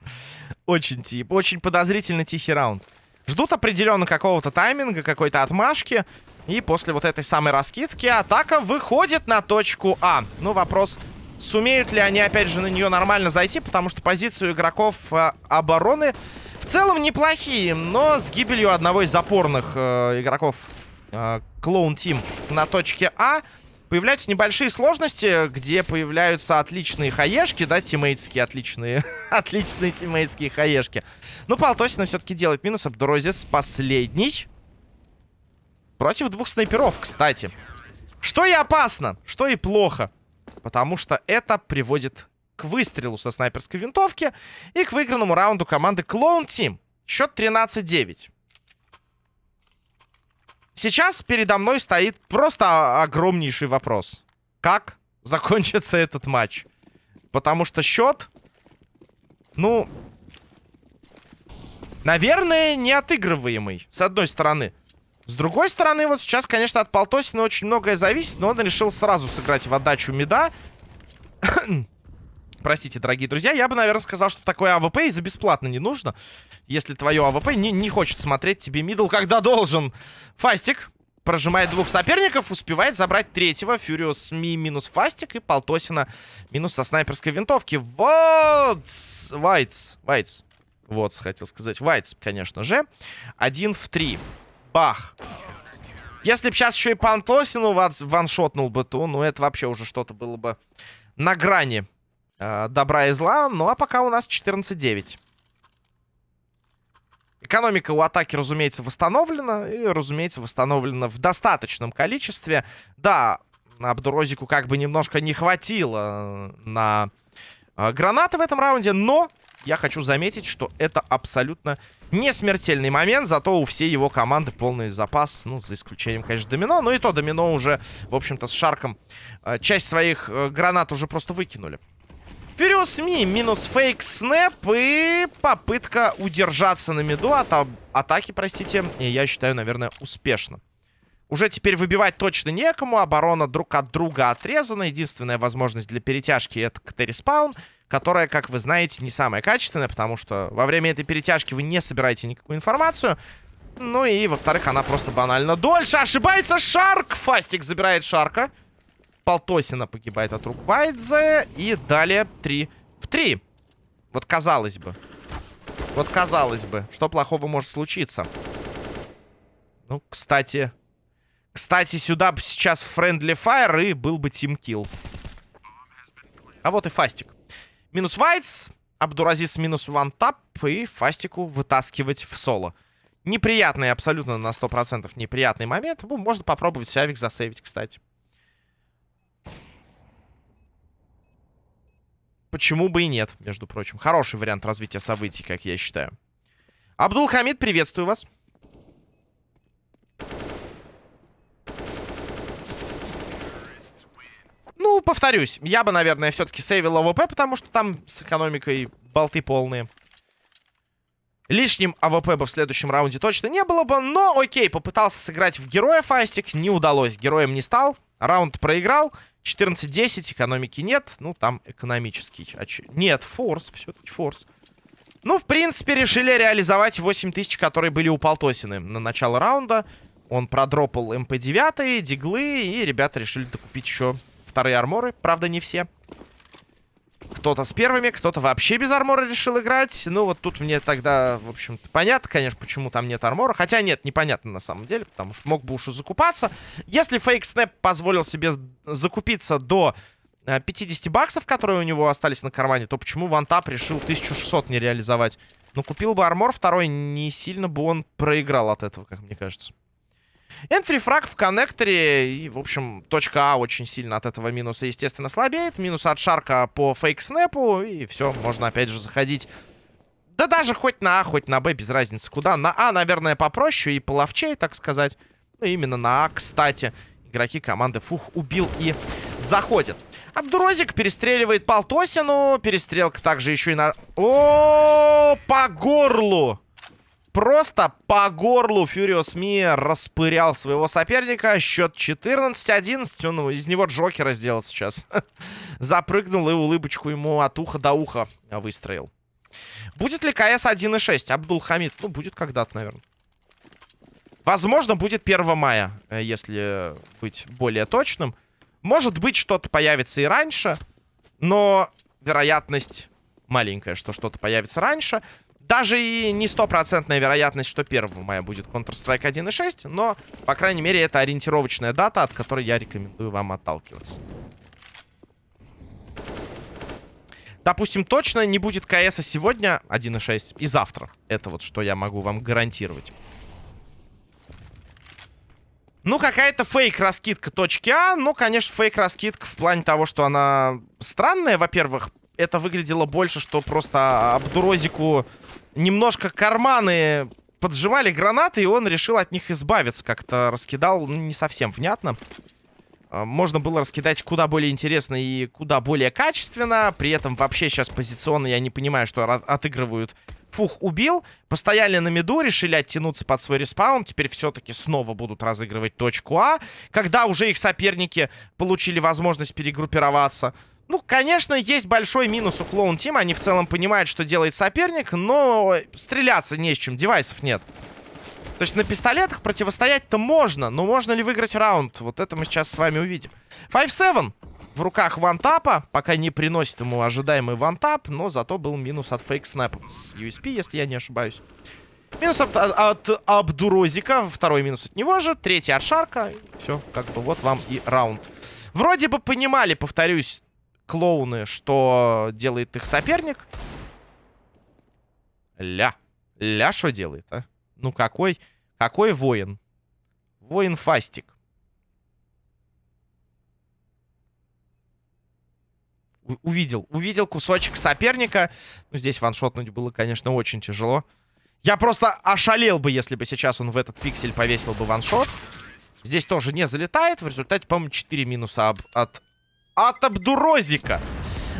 [SPEAKER 1] Очень тип, очень подозрительно тихий раунд. Ждут определенно какого-то тайминга, какой-то отмашки. И после вот этой самой раскидки атака выходит на точку А. Ну, вопрос, сумеют ли они, опять же, на нее нормально зайти, потому что позицию игроков э, обороны в целом неплохие, но с гибелью одного из опорных э, игроков э, Клоун Тим на точке А Появляются небольшие сложности, где появляются отличные хаешки, да, тиммейтские отличные, отличные тиммейтские хаешки. Ну, Полтосина все-таки делает минус. Абдурозис последний. Против двух снайперов, кстати. Что и опасно, что и плохо. Потому что это приводит к выстрелу со снайперской винтовки и к выигранному раунду команды Clone Team. Счет 13-9. Сейчас передо мной стоит просто огромнейший вопрос. Как закончится этот матч? Потому что счет, ну, наверное, неотыгрываемый, с одной стороны. С другой стороны, вот сейчас, конечно, от Полтосина очень многое зависит, но он решил сразу сыграть в отдачу мида. Простите, дорогие друзья, я бы, наверное, сказал, что такое AWP и за бесплатно не нужно если твое AWP не, не хочет смотреть тебе middle, когда должен. Фастик прожимает двух соперников, успевает забрать третьего. Furious Me минус Фастик и Полтосина минус со снайперской винтовки. Вот! Вайтс. Вайтс. Вот, хотел сказать. Вайтс, конечно же. Один в три. Бах. Если бы сейчас еще и Полтосину ваншотнул бы, то, ну, это вообще уже что-то было бы на грани э, добра и зла. Ну, а пока у нас 14-9. Экономика у атаки, разумеется, восстановлена. И, разумеется, восстановлена в достаточном количестве. Да, Абдурозику как бы немножко не хватило на э, гранаты в этом раунде. Но я хочу заметить, что это абсолютно не смертельный момент. Зато у всей его команды полный запас. Ну, за исключением, конечно, Домино. Но и то Домино уже, в общем-то, с Шарком э, часть своих э, гранат уже просто выкинули. Furious Me минус Fake Snap и попытка удержаться на миду от атаки, простите. Я считаю, наверное, успешно. Уже теперь выбивать точно некому. Оборона друг от друга отрезана. Единственная возможность для перетяжки это CT-respawn, которая, как вы знаете, не самая качественная, потому что во время этой перетяжки вы не собираете никакую информацию. Ну и, во-вторых, она просто банально дольше. Ошибается Шарк! Фастик забирает Шарка. Полтосина погибает от рук Байдзе. И далее 3 в 3. Вот казалось бы. Вот казалось бы, что плохого может случиться. Ну, кстати... Кстати, сюда бы сейчас Friendly Fire и был бы Kill. А вот и Фастик. Минус Вайтс, Абдуразис минус вантап и Фастику вытаскивать в соло. Неприятный, абсолютно на 100% неприятный момент. Ну, можно попробовать Сявик засейвить, кстати. Почему бы и нет, между прочим. Хороший вариант развития событий, как я считаю. Абдул Хамид, приветствую вас. Ну, повторюсь, я бы, наверное, все-таки сейвил AWP, потому что там с экономикой болты полные. Лишним AWP бы в следующем раунде точно не было бы, но окей, попытался сыграть в героя Фастик, не удалось, героем не стал, раунд проиграл, 14-10, экономики нет, ну, там экономический. Нет, force, все-таки force. Ну, в принципе, решили реализовать 8000, которые были у Полтосины на начало раунда. Он продропал MP-9, диглы, и ребята решили докупить еще вторые арморы. Правда, не все. Кто-то с первыми, кто-то вообще без армора решил играть. Ну, вот тут мне тогда, в общем-то, понятно, конечно, почему там нет армора. Хотя нет, непонятно на самом деле, потому что мог бы уж и закупаться. Если Fake Snap позволил себе закупиться до 50 э, баксов, которые у него остались на кармане, то почему OneTap решил 1600 не реализовать? Ну, купил бы армор второй, не сильно бы он проиграл от этого, как мне кажется. Энтри фраг в коннекторе. И, в общем, точка А очень сильно от этого минуса, естественно, слабеет. Минус от Шарка по фейк-снэпу. И все, можно опять же заходить. Да даже хоть на А, хоть на Б, без разницы куда. На А, наверное, попроще и половчей, так сказать. Ну, именно на А, кстати. Игроки команды Фух убил и заходит. Абдурозик перестреливает Полтосину. Перестрелка также еще и на... О, по горлу! Просто по горлу Фьюриос Ми распырял своего соперника. Счет 14-11. Он из него Джокера сделал сейчас. Запрыгнул и улыбочку ему от уха до уха выстроил. Будет ли КС 1.6? Абдул Хамид. Ну, будет когда-то, наверное. Возможно, будет 1 мая, э, если быть более точным. Может быть, что-то появится и раньше. Но вероятность маленькая, что что-то появится раньше. Даже и не стопроцентная вероятность, что 1 мая будет Counter-Strike 1.6, но, по крайней мере, это ориентировочная дата, от которой я рекомендую вам отталкиваться. Допустим, точно не будет КС сегодня 1.6 и завтра. Это вот что я могу вам гарантировать. Ну, какая-то фейк-раскидка точки А. Ну, конечно, фейк-раскидка в плане того, что она странная, во-первых это выглядело больше, что просто Абдурозику немножко карманы поджимали гранаты, и он решил от них избавиться. Как-то раскидал ну, не совсем внятно. А, можно было раскидать куда более интересно и куда более качественно. При этом вообще сейчас позиционно я не понимаю, что отыгрывают. Фух убил, постояли на миду, решили оттянуться под свой респаун. Теперь все-таки снова будут разыгрывать точку А. Когда уже их соперники получили возможность перегруппироваться. Ну, конечно, есть большой минус у клоун Тима. Они в целом понимают, что делает соперник, но стреляться не с чем, девайсов нет. То есть на пистолетах противостоять-то можно, но можно ли выиграть раунд? Вот это мы сейчас с вами увидим. 5-7 в руках вантапа, пока не приносит ему ожидаемый вантап, но зато был минус от фейк снэпа с USP, если я не ошибаюсь. Минус от, от, от Абдурозика, второй минус от него же, третий от Шарка. Все, как бы вот вам и раунд. Вроде бы понимали, повторюсь, клоуны, что делает их соперник. Ля. Ля что делает, а? Ну какой, какой воин? Воин Фастик. Увидел, увидел кусочек соперника. Ну, здесь ваншотнуть было, конечно, очень тяжело. Я просто ошалел бы, если бы сейчас он в этот пиксель повесил бы ваншот. Здесь тоже не залетает. В результате, по-моему, 4 минуса от от Абдурозика.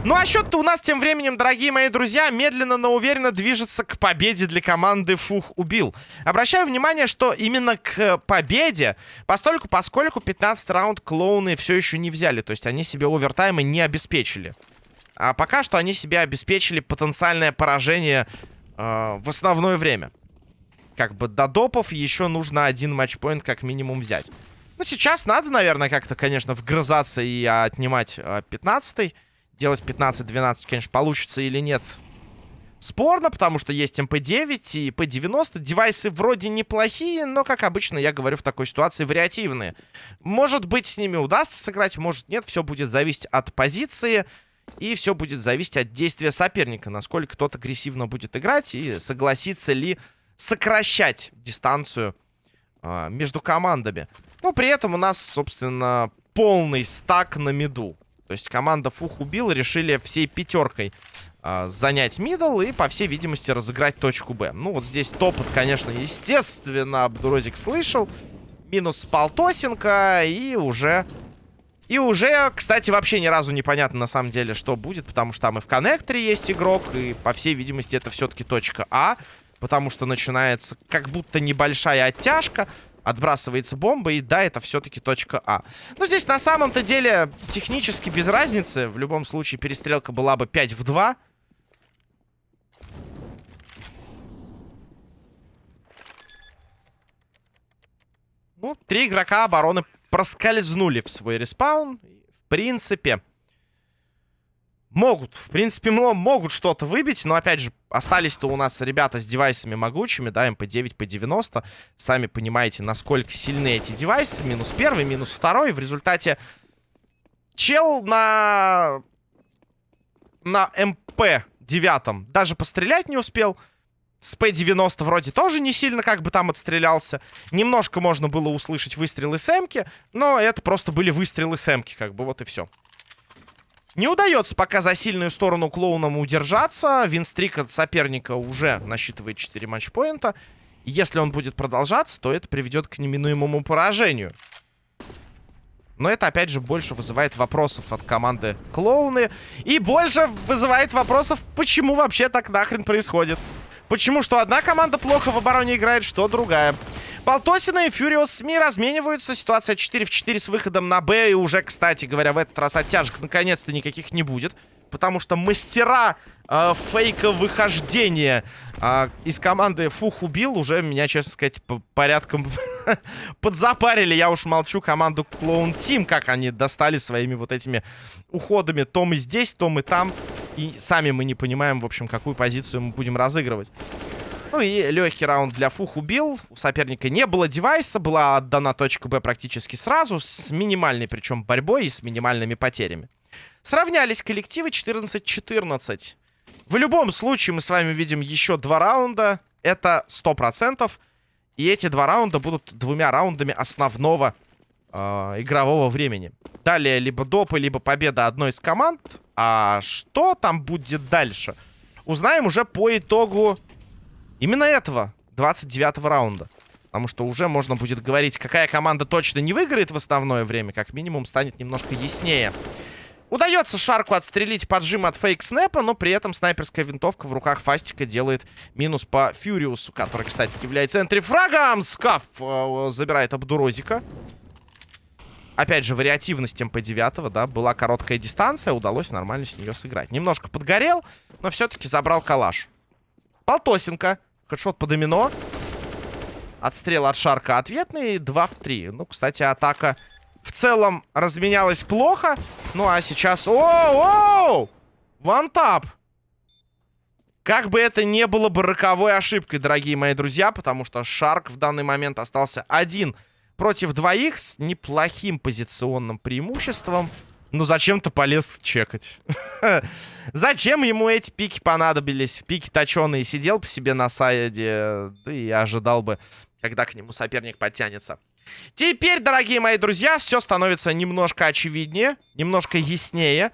[SPEAKER 1] Ну а счет-то у нас тем временем, дорогие мои друзья, медленно, но уверенно движется к победе для команды Фух убил. Обращаю внимание, что именно к победе, постольку, поскольку 15 раунд клоуны все еще не взяли. То есть они себе овертаймы не обеспечили. А пока что они себе обеспечили потенциальное поражение э, в основное время. Как бы до допов еще нужно один match point как минимум взять. Ну, сейчас надо, наверное, как-то, конечно, вгрызаться и отнимать э, 15-й. Делать 15-12, конечно, получится или нет. спорно, потому что есть MP-9 и P-90. Девайсы вроде неплохие, но, как обычно, я говорю в такой ситуации, вариативные. Может быть, с ними удастся сыграть, может нет. Все будет зависеть от позиции. И все будет зависеть от действия соперника. Насколько тот агрессивно будет играть и согласится ли сокращать дистанцию э, между командами. Но при этом у нас, собственно, полный стак на миду. То есть команда Фух убил, решили всей пятеркой э, занять мидл и, по всей видимости, разыграть точку Б. Ну, вот здесь топот, конечно, естественно, Абдурозик слышал. Минус Полтосенко и уже... И уже, кстати, вообще ни разу непонятно на самом деле, что будет, потому что там и в коннекторе есть игрок, и, по всей видимости, это все-таки точка А, потому что начинается как будто небольшая оттяжка. Отбрасывается бомба, и да, это все-таки точка А. Но здесь на самом-то деле технически без разницы. В любом случае перестрелка была бы 5 в 2. Ну, три игрока обороны проскользнули в свой респаун. В принципе, могут, в принципе, могут что-то выбить. Но, опять же, остались-то у нас ребята с девайсами могучими, да, MP-9, P-90. Сами понимаете, насколько сильны эти девайсы. Минус первый, минус второй. В результате чел на... На MP-9 даже пострелять не успел. С P-90 вроде тоже не сильно как бы там отстрелялся. Немножко можно было услышать выстрелы с М-ки, но это просто были выстрелы с М-ки, как бы вот и все. Не удается пока за сильную сторону клоунам удержаться. Винстрик от соперника уже насчитывает 4 матчпоинта. Если он будет продолжаться, то это приведет к неминуемому поражению. Но это, опять же, больше вызывает вопросов от команды клоуны. И больше вызывает вопросов, почему вообще так нахрен происходит. Почему что одна команда плохо в обороне играет, что другая. Полтосина и Фьюриос СМИ размениваются. Ситуация 4 в 4 с выходом на Б. И уже, кстати говоря, в этот раз оттяжек наконец-то никаких не будет. Потому что мастера э, фейка выхождения э, из команды Фух убил. Уже меня, честно сказать, по порядком подзапарили. Я уж молчу команду Клоун Тим, как они достали своими вот этими уходами. То мы здесь, то мы там. И сами мы не понимаем, в общем, какую позицию мы будем разыгрывать. Ну и легкий раунд для Фух убил. У соперника не было девайса. Была отдана точка Б практически сразу. С минимальной, причем, борьбой и с минимальными потерями. Сравнялись коллективы 14-14. В любом случае мы с вами видим еще два раунда. Это 100%. И эти два раунда будут двумя раундами основного э, игрового времени. Далее либо допы, либо победа одной из команд. А что там будет дальше? Узнаем уже по итогу именно этого 29 раунда. Потому что уже можно будет говорить, какая команда точно не выиграет в основное время. Как минимум станет немножко яснее. Удается Шарку отстрелить поджим от фейк-снэпа, но при этом снайперская винтовка в руках Фастика делает минус по Фьюриусу, который, кстати, является энтрифрагом. Скаф э, забирает Абдурозика. Опять же, вариативность МП-9, да, была короткая дистанция, удалось нормально с нее сыграть. Немножко подгорел, но все-таки забрал калаш. Полтосенко. Хедшот по домино. Отстрел от Шарка ответный. 2 в 3. Ну, кстати, атака в целом разменялась плохо. Ну, а сейчас... О-оу! Вантап! Как бы это не было бы роковой ошибкой, дорогие мои друзья, потому что Шарк в данный момент остался один против двоих с неплохим позиционным преимуществом. Ну, зачем-то полез чекать. Зачем ему эти пики понадобились? Пики точеные. Сидел по себе на сайде, да и ожидал бы, когда к нему соперник подтянется. Теперь, дорогие мои друзья, все становится немножко очевиднее, немножко яснее.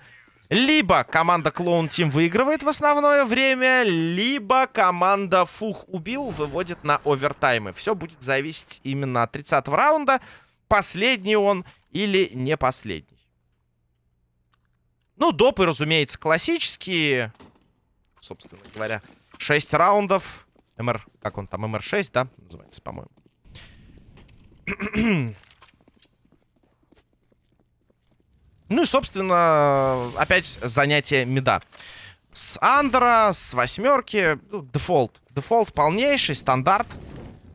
[SPEAKER 1] Либо команда Клоун Тим выигрывает в основное время, либо команда Фух убил выводит на овертаймы. Все будет зависеть именно от 30 раунда. Последний он или не последний. Ну, допы, разумеется, классические. Собственно говоря, 6 раундов. MR, как он там, MR6, да, называется, по-моему. ну и, собственно, опять занятие мида. С андера, с восьмерки, ну, дефолт. Дефолт полнейший, стандарт.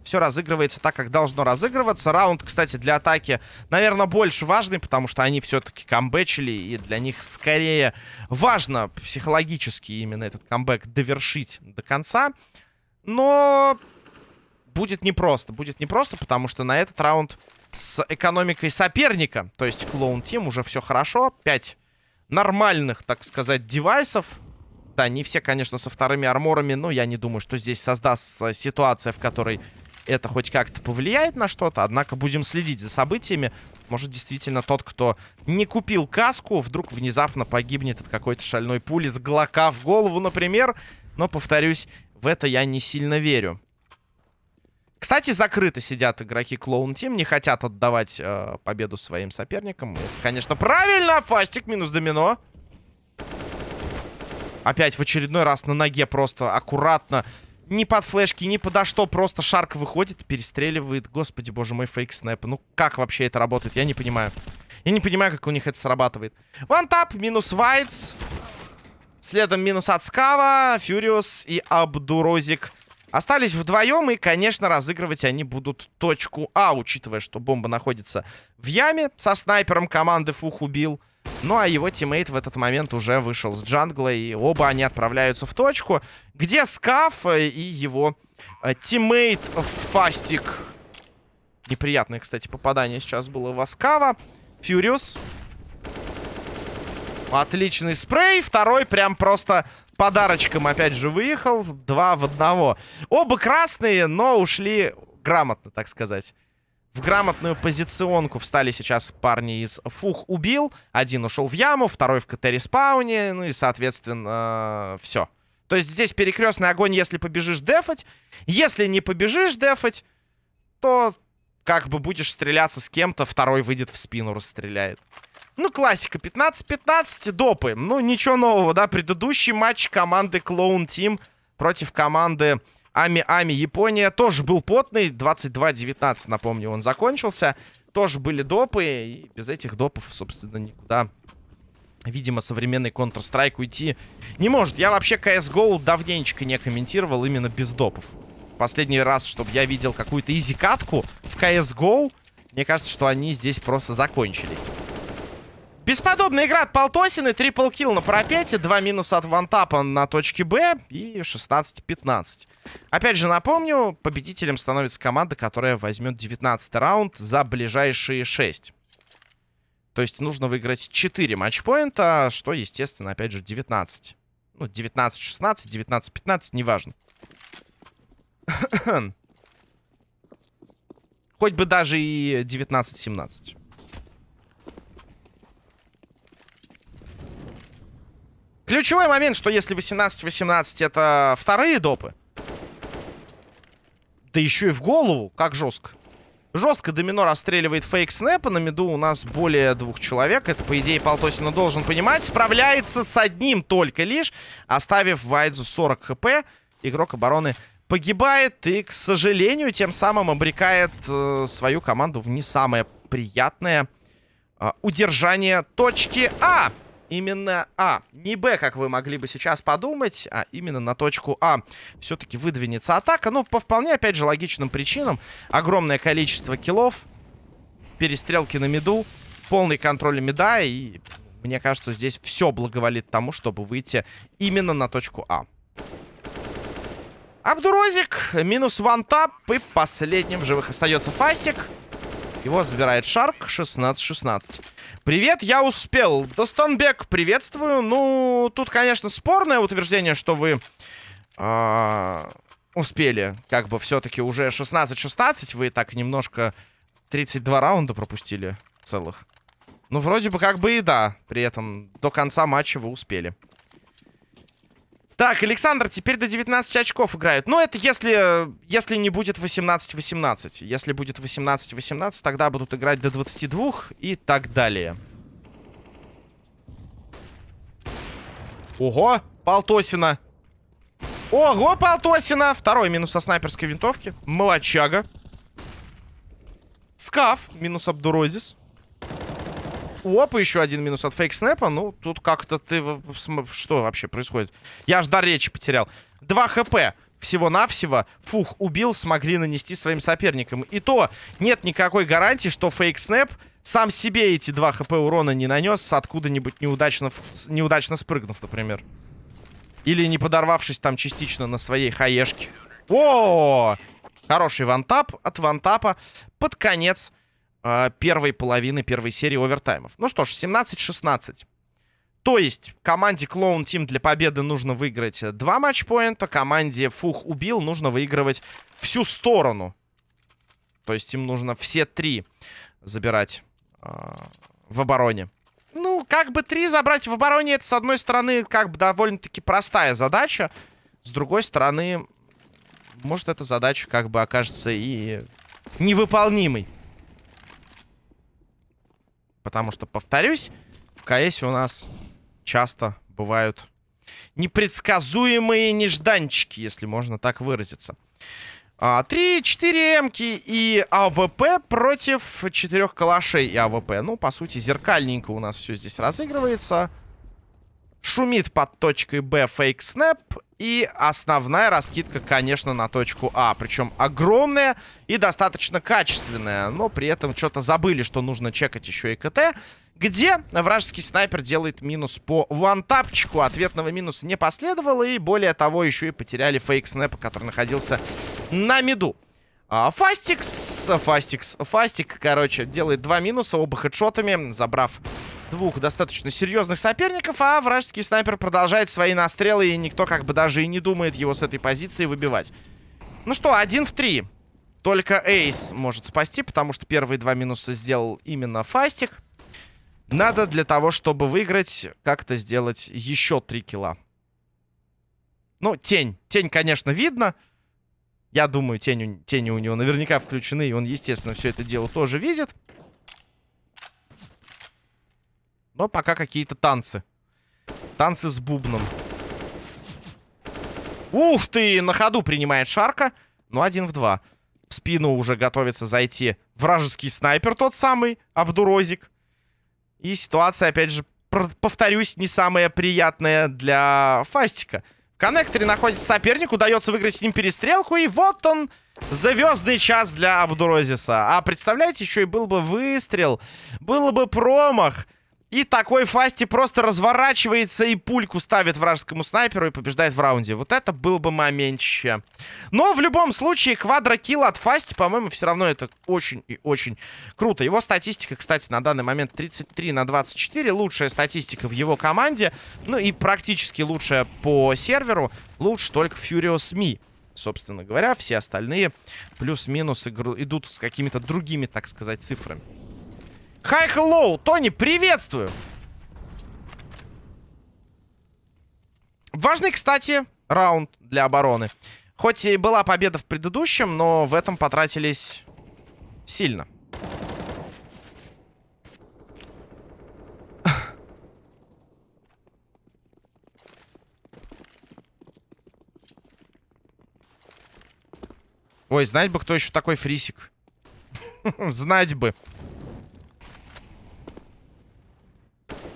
[SPEAKER 1] Все разыгрывается так, как должно разыгрываться. Раунд, кстати, для атаки, наверное, больше важный, потому что они все-таки камбэчили, и для них скорее важно психологически именно этот камбэк довершить до конца. Но будет непросто. Будет непросто, потому что на этот раунд с экономикой соперника, то есть Клоун Тим, уже все хорошо. 5 нормальных, так сказать, девайсов. Да, не все, конечно, со вторыми арморами, но я не думаю, что здесь создастся ситуация, в которой это хоть как-то повлияет на что-то. Однако будем следить за событиями. Может, действительно, тот, кто не купил каску, вдруг внезапно погибнет от какой-то шальной пули с глока в голову, например. Но, повторюсь, в это я не сильно верю. Кстати, закрыто сидят игроки Клоун Тим, не хотят отдавать э, победу своим соперникам. Конечно, правильно! Фастик минус домино. Опять в очередной раз на ноге просто аккуратно. Ни под флешки, ни подо что. Просто Шарк выходит перестреливает. Господи, боже мой, фейк снэп. Ну, как вообще это работает? Я не понимаю. Я не понимаю, как у них это срабатывает. Вантап, минус Вайтс. Следом минус от Скава, Фьюриус и Абдурозик Остались вдвоем, и, конечно, разыгрывать они будут точку А, учитывая, что бомба находится в яме. Со снайпером команды Фух убил. Ну, а его тиммейт в этот момент уже вышел с джангла, и оба они отправляются в точку, где Скаф и его э, тиммейт Фастик. Неприятное, кстати, попадание сейчас было в Скава. Фьюриус. Отличный спрей. Второй прям просто подарочком опять же выехал. Два в одного. Оба красные, но ушли грамотно, так сказать. В грамотную позиционку встали сейчас парни из Фух убил. Один ушел в яму, второй в КТ-респауне. Ну и, соответственно, все. То есть здесь перекрестный огонь, если побежишь дефать. Если не побежишь дефать, то как бы будешь стреляться с кем-то, второй выйдет в спину, расстреляет. Ну, классика. 15-15 допы. Ну, ничего нового, да. Предыдущий матч команды Clone Team против команды Ами-Ами Япония тоже был потный. 22-19, напомню, он закончился. Тоже были допы. И без этих допов, собственно, никуда, видимо, современный Counter-Strike уйти не может. Я вообще CSGO давненько не комментировал именно без допов. Последний раз, чтобы я видел какую-то изи-катку в CSGO, мне кажется, что они здесь просто закончились. Бесподобная игра от Полтосины. Трипл килл на пропете. Два минуса от вантапа на точке Б. И 16-15. Опять же напомню, победителем становится команда, которая возьмет 19 раунд за ближайшие 6. То есть нужно выиграть 4 матчпоинта, что, естественно, опять же 19. Ну, 19-16, 19-15, неважно. Хоть бы даже и 19-17. Ключевой момент, что если 18-18 это вторые допы, да еще и в голову, как жестко. Жестко домино расстреливает фейк снэпа. На миду у нас более двух человек. Это, по идее, Полтосина должен понимать. Справляется с одним только лишь, оставив Вайдзу 40 хп. Игрок обороны погибает и, к сожалению, тем самым обрекает э, свою команду в не самое приятное э, удержание точки А именно А. Не Б, как вы могли бы сейчас подумать, а именно на точку А все-таки выдвинется атака. Ну, по вполне, опять же, логичным причинам. Огромное количество киллов, перестрелки на миду, полный контроль мида. И мне кажется, здесь все благоволит тому, чтобы выйти именно на точку А. Абдурозик, минус вантап, и последним в живых остается Фастик. Его забирает Шарк, 16-16. Привет, я успел. Достанбек, приветствую. Ну, тут, конечно, спорное утверждение, что вы э, успели. Как бы все-таки уже 16-16. Вы так немножко 32 раунда пропустили целых. Ну, вроде бы как бы и да. При этом до конца матча вы успели. Так, Александр, теперь до 19 очков играют. Ну, это если, если не будет 18-18. Если будет 18-18, тогда будут играть до 22 и так далее. Ого, Полтосина. Ого, Полтосина. Второй минус со снайперской винтовки. Молочага. Скаф, минус Абдурозис. Опа, еще один минус от фейк снэпа. Ну, тут как-то ты... Что вообще происходит? Я аж дар речи потерял. 2 хп. всего-навсего, фух, убил, смогли нанести своим соперникам. И то нет никакой гарантии, что фейк снэп сам себе эти 2 хп урона не нанес, откуда-нибудь неудачно, неудачно спрыгнув, например. Или не подорвавшись там частично на своей хаешке. О! Хороший вантап от вантапа под конец э, первой половины первой серии овертаймов. Ну что ж, 17-16. То есть команде Clone Team для победы нужно выиграть два матчпоинта, команде Фух убил нужно выигрывать всю сторону. То есть им нужно все три забирать э, в обороне. Ну, как бы три забрать в обороне, это, с одной стороны, как бы довольно-таки простая задача. С другой стороны, может, эта задача как бы окажется и невыполнимой. Потому что, повторюсь, в КС у нас часто бывают непредсказуемые нежданчики, если можно так выразиться. 3-4 а, эмки и АВП против 4 калашей и АВП. Ну, по сути, зеркальненько у нас все здесь разыгрывается. Шумит под точкой Б фейк снэп. И основная раскидка, конечно, на точку А. Причем огромная и достаточно качественная. Но при этом что-то забыли, что нужно чекать еще и КТ. Где вражеский снайпер делает минус по вантапчику. Ответного минуса не последовало. И более того, еще и потеряли фейк снэпа, который находился на миду. А, Фастикс, Фастикс, Фастик, короче, делает два минуса, оба хедшотами, забрав двух достаточно серьезных соперников, а вражеский снайпер продолжает свои настрелы, и никто как бы даже и не думает его с этой позиции выбивать. Ну что, один в три. Только Эйс может спасти, потому что первые два минуса сделал именно Фастик. Надо для того, чтобы выиграть, как-то сделать еще три килла. Ну, тень. Тень, конечно, видно. Я думаю, тень, тени у него наверняка включены, и он, естественно, все это дело тоже видит. Но пока какие-то танцы. Танцы с бубном. Ух ты! На ходу принимает Шарка. Ну, один в два. В спину уже готовится зайти вражеский снайпер, тот самый, Абдурозик. И ситуация, опять же, повторюсь, не самая приятная для Фастика. В коннекторе находится соперник, удается выиграть с ним перестрелку, и вот он, звездный час для Абдурозиса. А представляете, еще и был бы выстрел, был бы промах. И такой Фасти просто разворачивается и пульку ставит вражескому снайперу и побеждает в раунде. Вот это был бы моментище. Но в любом случае, квадрокилл от Фасти, по-моему, все равно это очень и очень круто. Его статистика, кстати, на данный момент 33 на 24. Лучшая статистика в его команде. Ну и практически лучшая по серверу. Лучше только Furious Me. Собственно говоря, все остальные плюс-минус идут с какими-то другими, так сказать, цифрами. Хай, hello, Тони, приветствую. Важный, кстати, раунд для обороны. Хоть и была победа в предыдущем, но в этом потратились сильно. Ой, знать бы, кто еще такой фрисик. Знать бы.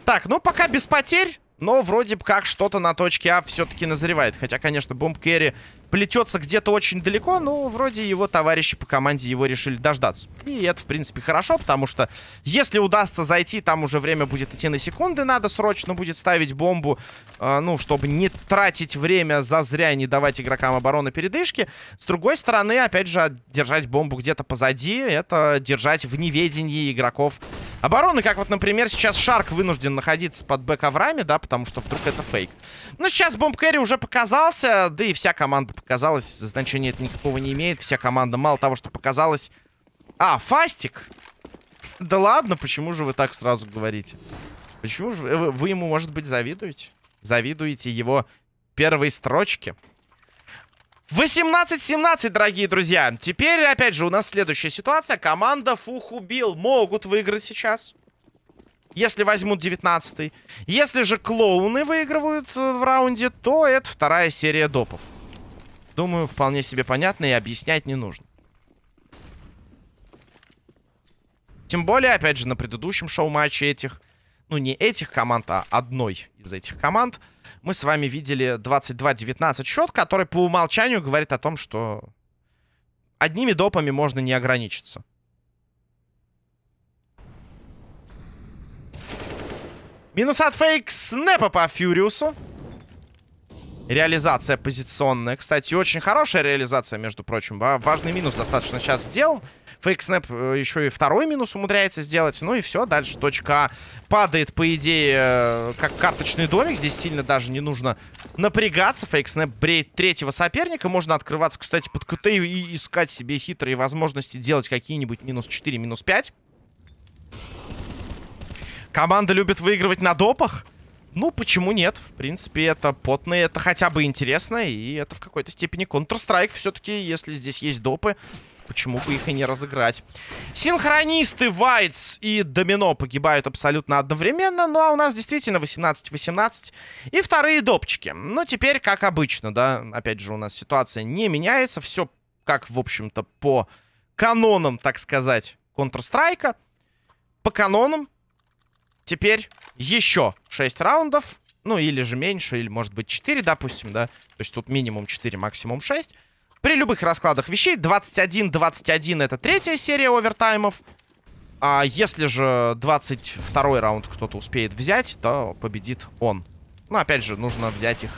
[SPEAKER 1] Так, ну пока без потерь. Но вроде бы как что-то на точке А все-таки назревает. Хотя, конечно, бомб Керри плетется где-то очень далеко, но вроде его товарищи по команде его решили дождаться. И это, в принципе, хорошо, потому что если удастся зайти, там уже время будет идти на секунды, надо срочно будет ставить бомбу, э, ну, чтобы не тратить время за зря, не давать игрокам обороны передышки. С другой стороны, опять же, держать бомбу где-то позади, это держать в неведении игроков обороны, как вот, например, сейчас Шарк вынужден находиться под бэк-аврами, да, потому что вдруг это фейк. Ну, сейчас бомб Кэрри уже показался, да и вся команда показалось. Значения это никакого не имеет. Вся команда мало того, что показалось... А, Фастик! Да ладно, почему же вы так сразу говорите? Почему же вы, ему, может быть, завидуете? Завидуете его первой строчке? 18-17, дорогие друзья. Теперь, опять же, у нас следующая ситуация. Команда Фухубил могут выиграть сейчас. Если возьмут 19 -й. Если же клоуны выигрывают э, в раунде, то это вторая серия допов. Думаю, вполне себе понятно и объяснять не нужно. Тем более, опять же, на предыдущем шоу-матче этих, ну не этих команд, а одной из этих команд, мы с вами видели 22-19 счет, который по умолчанию говорит о том, что одними допами можно не ограничиться. Минус от фейк снэпа по Фьюриусу. Реализация позиционная. Кстати, очень хорошая реализация, между прочим. Важный минус достаточно сейчас сделан. Фейк снэп э, еще и второй минус умудряется сделать. Ну и все, дальше точка А падает, по идее, э, как карточный домик. Здесь сильно даже не нужно напрягаться. Фейк снэп бреет третьего соперника. Можно открываться, кстати, под КТ и искать себе хитрые возможности делать какие-нибудь минус 4, минус 5. Команда любит выигрывать на допах. Ну, почему нет? В принципе, это потные, это хотя бы интересно, и это в какой-то степени Counter-Strike. Все-таки, если здесь есть допы, почему бы их и не разыграть? Синхронисты Вайтс и Домино погибают абсолютно одновременно, ну а у нас действительно 18-18 и вторые допчики. Ну, теперь, как обычно, да, опять же, у нас ситуация не меняется, все как, в общем-то, по канонам, так сказать, Counter-Strike. По канонам Теперь еще 6 раундов. Ну, или же меньше, или, может быть, 4, допустим, да. То есть тут минимум 4, максимум 6. При любых раскладах вещей 21-21 это третья серия овертаймов. А если же 22 раунд кто-то успеет взять, то победит он. Ну, опять же, нужно взять их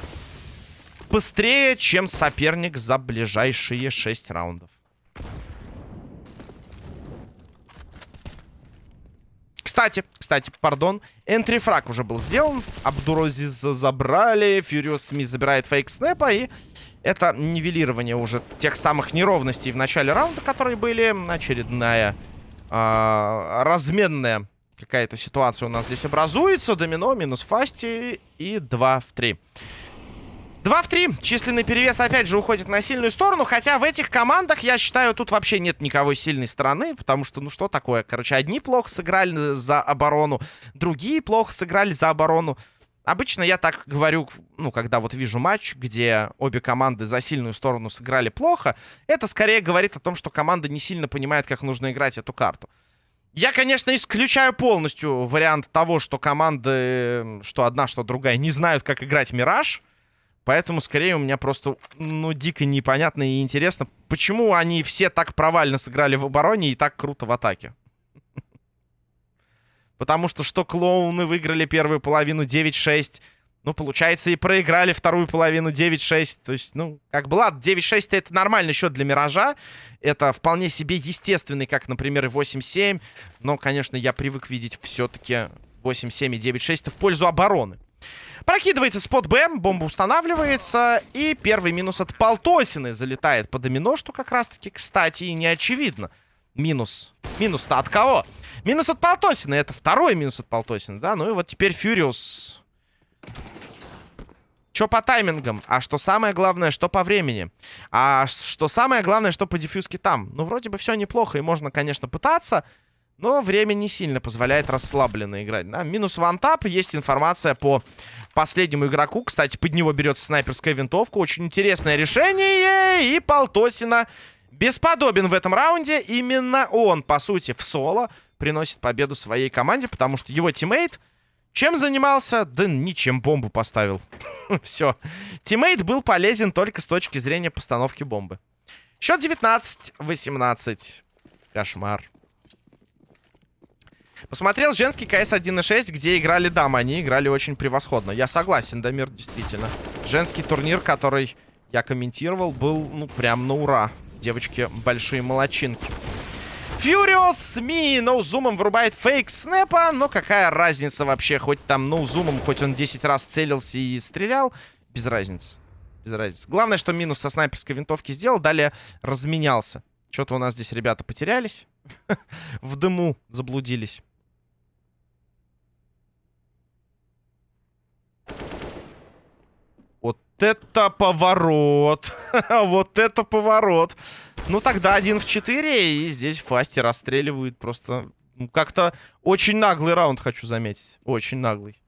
[SPEAKER 1] быстрее, чем соперник за ближайшие 6 раундов. Кстати, кстати, пардон. Энтрифраг уже был сделан. Абдурозис забрали. Фьюриус Ми забирает фейк снэпа. И это нивелирование уже тех самых неровностей в начале раунда, которые были. Очередная э, разменная какая-то ситуация у нас здесь образуется. Домино, минус фасти и 2 в 3. 2 в 3. Численный перевес опять же уходит на сильную сторону. Хотя в этих командах, я считаю, тут вообще нет никого сильной стороны. Потому что, ну что такое? Короче, одни плохо сыграли за оборону, другие плохо сыграли за оборону. Обычно я так говорю, ну, когда вот вижу матч, где обе команды за сильную сторону сыграли плохо. Это скорее говорит о том, что команда не сильно понимает, как нужно играть эту карту. Я, конечно, исключаю полностью вариант того, что команды, что одна, что другая, не знают, как играть Мираж. Поэтому, скорее, у меня просто, ну, дико непонятно и интересно, почему они все так провально сыграли в обороне и так круто в атаке. Потому что что клоуны выиграли первую половину 9-6, ну, получается, и проиграли вторую половину 9-6. То есть, ну, как бы, ладно, 9-6 это нормальный счет для Миража. Это вполне себе естественный, как, например, и 8-7. Но, конечно, я привык видеть все-таки 8-7 и 9-6 в пользу обороны. Прокидывается спот Б, бомба устанавливается. И первый минус от Полтосины залетает по домино, что как раз-таки, кстати, и не очевидно. Минус. Минус-то от кого? Минус от Полтосины. Это второй минус от Полтосины, да? Ну и вот теперь Фьюриус. Что по таймингам? А что самое главное, что по времени? А что самое главное, что по дефьюзке там? Ну, вроде бы все неплохо, и можно, конечно, пытаться... Но время не сильно позволяет расслабленно играть. Да? Минус вантап. Есть информация по последнему игроку. Кстати, под него берется снайперская винтовка. Очень интересное решение. И Полтосина бесподобен в этом раунде. Именно он, по сути, в соло приносит победу своей команде. Потому что его тиммейт чем занимался? Да ничем, бомбу поставил. Все. Тиммейт был полезен только с точки зрения постановки бомбы. Счет 19-18. Кошмар. Посмотрел женский КС 1.6, где играли дамы. Они играли очень превосходно. Я согласен, Дамир, действительно. Женский турнир, который я комментировал, был, ну, прям на ура. Девочки большие молочинки. Фьюриос Ми ноузумом вырубает фейк снэпа. Но какая разница вообще? Хоть там ноузумом, хоть он 10 раз целился и стрелял. Без разницы. Без разницы. Главное, что минус со снайперской винтовки сделал. Далее разменялся. Что-то у нас здесь ребята потерялись. В дыму заблудились. Это поворот. вот это поворот. Ну, тогда один в 4, и здесь Фасти расстреливают просто... Как-то очень наглый раунд, хочу заметить. Очень наглый.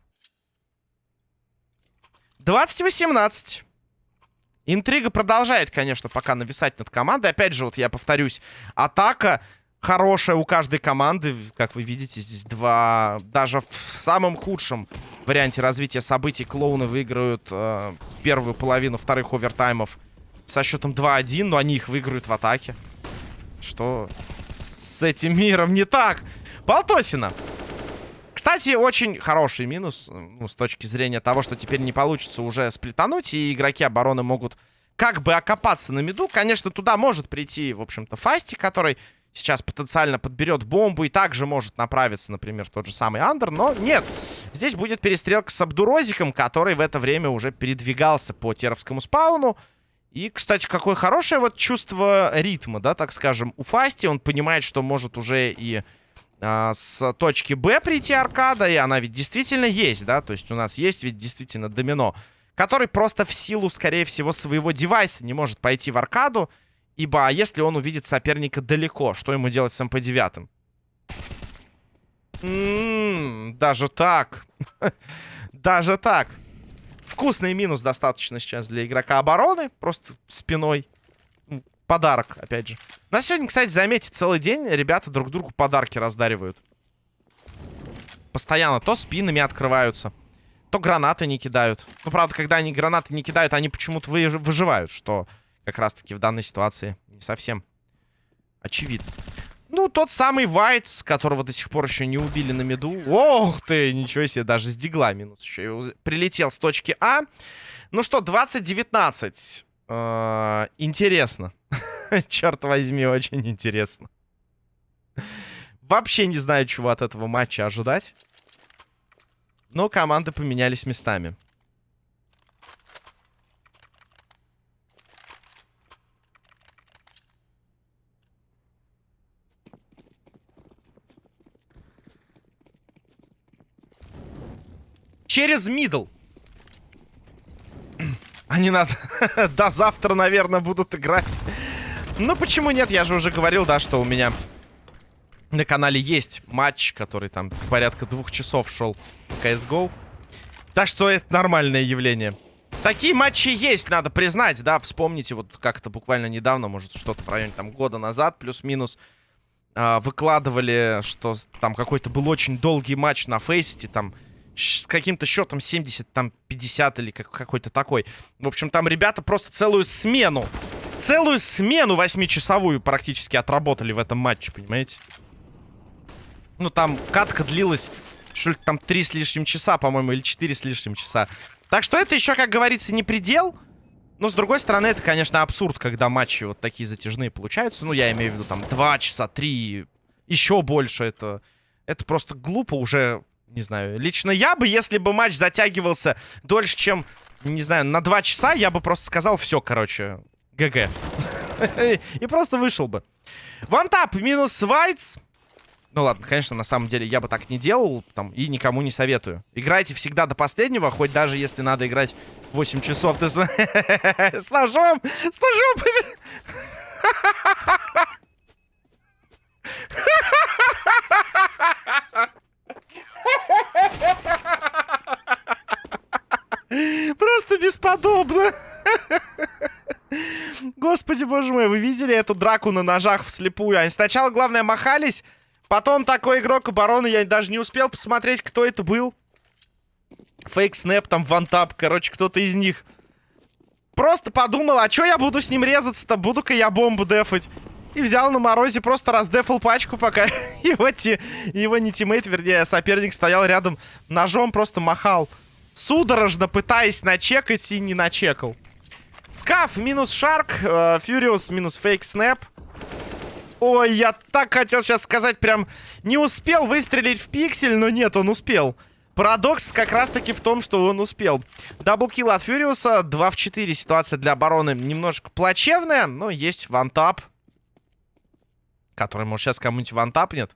[SPEAKER 1] 20-18. Интрига продолжает, конечно, пока нависать над командой. Опять же, вот я повторюсь, атака хорошая у каждой команды. Как вы видите, здесь два... Даже в самом худшем варианте развития событий клоуны выиграют э, первую половину вторых овертаймов со счетом 2-1, но они их выиграют в атаке. Что с этим миром не так? Полтосина. Кстати, очень хороший минус ну, с точки зрения того, что теперь не получится уже сплетануть, и игроки обороны могут как бы окопаться на меду. Конечно, туда может прийти, в общем-то, Фасти, который сейчас потенциально подберет бомбу и также может направиться, например, в тот же самый Андер. Но нет, здесь будет перестрелка с Абдурозиком, который в это время уже передвигался по Теровскому спауну. И, кстати, какое хорошее вот чувство ритма, да, так скажем, у Фасти. Он понимает, что может уже и а, с точки Б прийти аркада, и она ведь действительно есть, да, то есть у нас есть ведь действительно домино, который просто в силу, скорее всего, своего девайса не может пойти в аркаду, ибо а если он увидит соперника далеко, что ему делать с МП-9? М-м, даже так. даже так. Вкусный минус достаточно сейчас для игрока обороны. Просто спиной. Подарок, опять же. На сегодня, кстати, заметьте, целый день ребята друг другу подарки раздаривают. Постоянно то спинами открываются, то гранаты не кидают. Ну, правда, когда они гранаты не кидают, они почему-то выживают, что как раз-таки в данной ситуации не совсем очевидно. Ну, тот самый Вайтс, которого до сих пор еще не убили на меду. Ох ты, ничего себе, даже с дигла минус еще. Прилетел с точки А. Ну что, 20-19. Э интересно. Черт возьми, очень интересно. Вообще не знаю, чего от этого матча ожидать. Но команды поменялись местами. Через middle. Они надо... До завтра, наверное, будут играть. Ну, почему нет? Я же уже говорил, да, что у меня на канале есть матч, который там порядка двух часов шел в CSGO. Так что это нормальное явление. Такие матчи есть, надо признать, да, вспомните, вот как-то буквально недавно, может, что-то в районе там года назад, плюс-минус, э, выкладывали, что там какой-то был очень долгий матч на Faceit, там с каким-то счетом 70, там 50 или как, какой-то такой. В общем, там ребята просто целую смену, целую смену восьмичасовую практически отработали в этом матче, понимаете? Ну, там катка длилась, что ли, там 3 с лишним часа, по-моему, или 4 с лишним часа. Так что это еще, как говорится, не предел. Но, с другой стороны, это, конечно, абсурд, когда матчи вот такие затяжные получаются. Ну, я имею в виду, там, 2 часа, 3, еще больше. Это, это просто глупо уже не знаю. Лично я бы, если бы матч затягивался дольше, чем, не знаю, на два часа, я бы просто сказал, все, короче, ГГ. И просто вышел бы. Вантап минус Вайтс. Ну ладно, конечно, на самом деле я бы так не делал там и никому не советую. Играйте всегда до последнего, хоть даже если надо играть 8 часов. Ты с... с ножом! С ножом! Просто бесподобно. Господи, боже мой, вы видели эту драку на ножах вслепую? Они сначала, главное, махались, потом такой игрок обороны, я даже не успел посмотреть, кто это был. Фейк снэп, там, вантап, короче, кто-то из них. Просто подумал, а чё я буду с ним резаться-то? Буду-ка я бомбу дефать. И взял на морозе, просто раздефал пачку, пока его, ти... его не тиммейт, вернее, соперник стоял рядом, ножом просто махал. Судорожно пытаясь начекать и не начекал. Скаф минус Шарк, э, Фьюриус минус Фейк Снэп. Ой, я так хотел сейчас сказать, прям не успел выстрелить в пиксель, но нет, он успел. Парадокс как раз-таки в том, что он успел. Double kill от Фьюриуса, 2 в 4. Ситуация для обороны немножко плачевная, но есть вантап который, может, сейчас кому-нибудь вантапнет.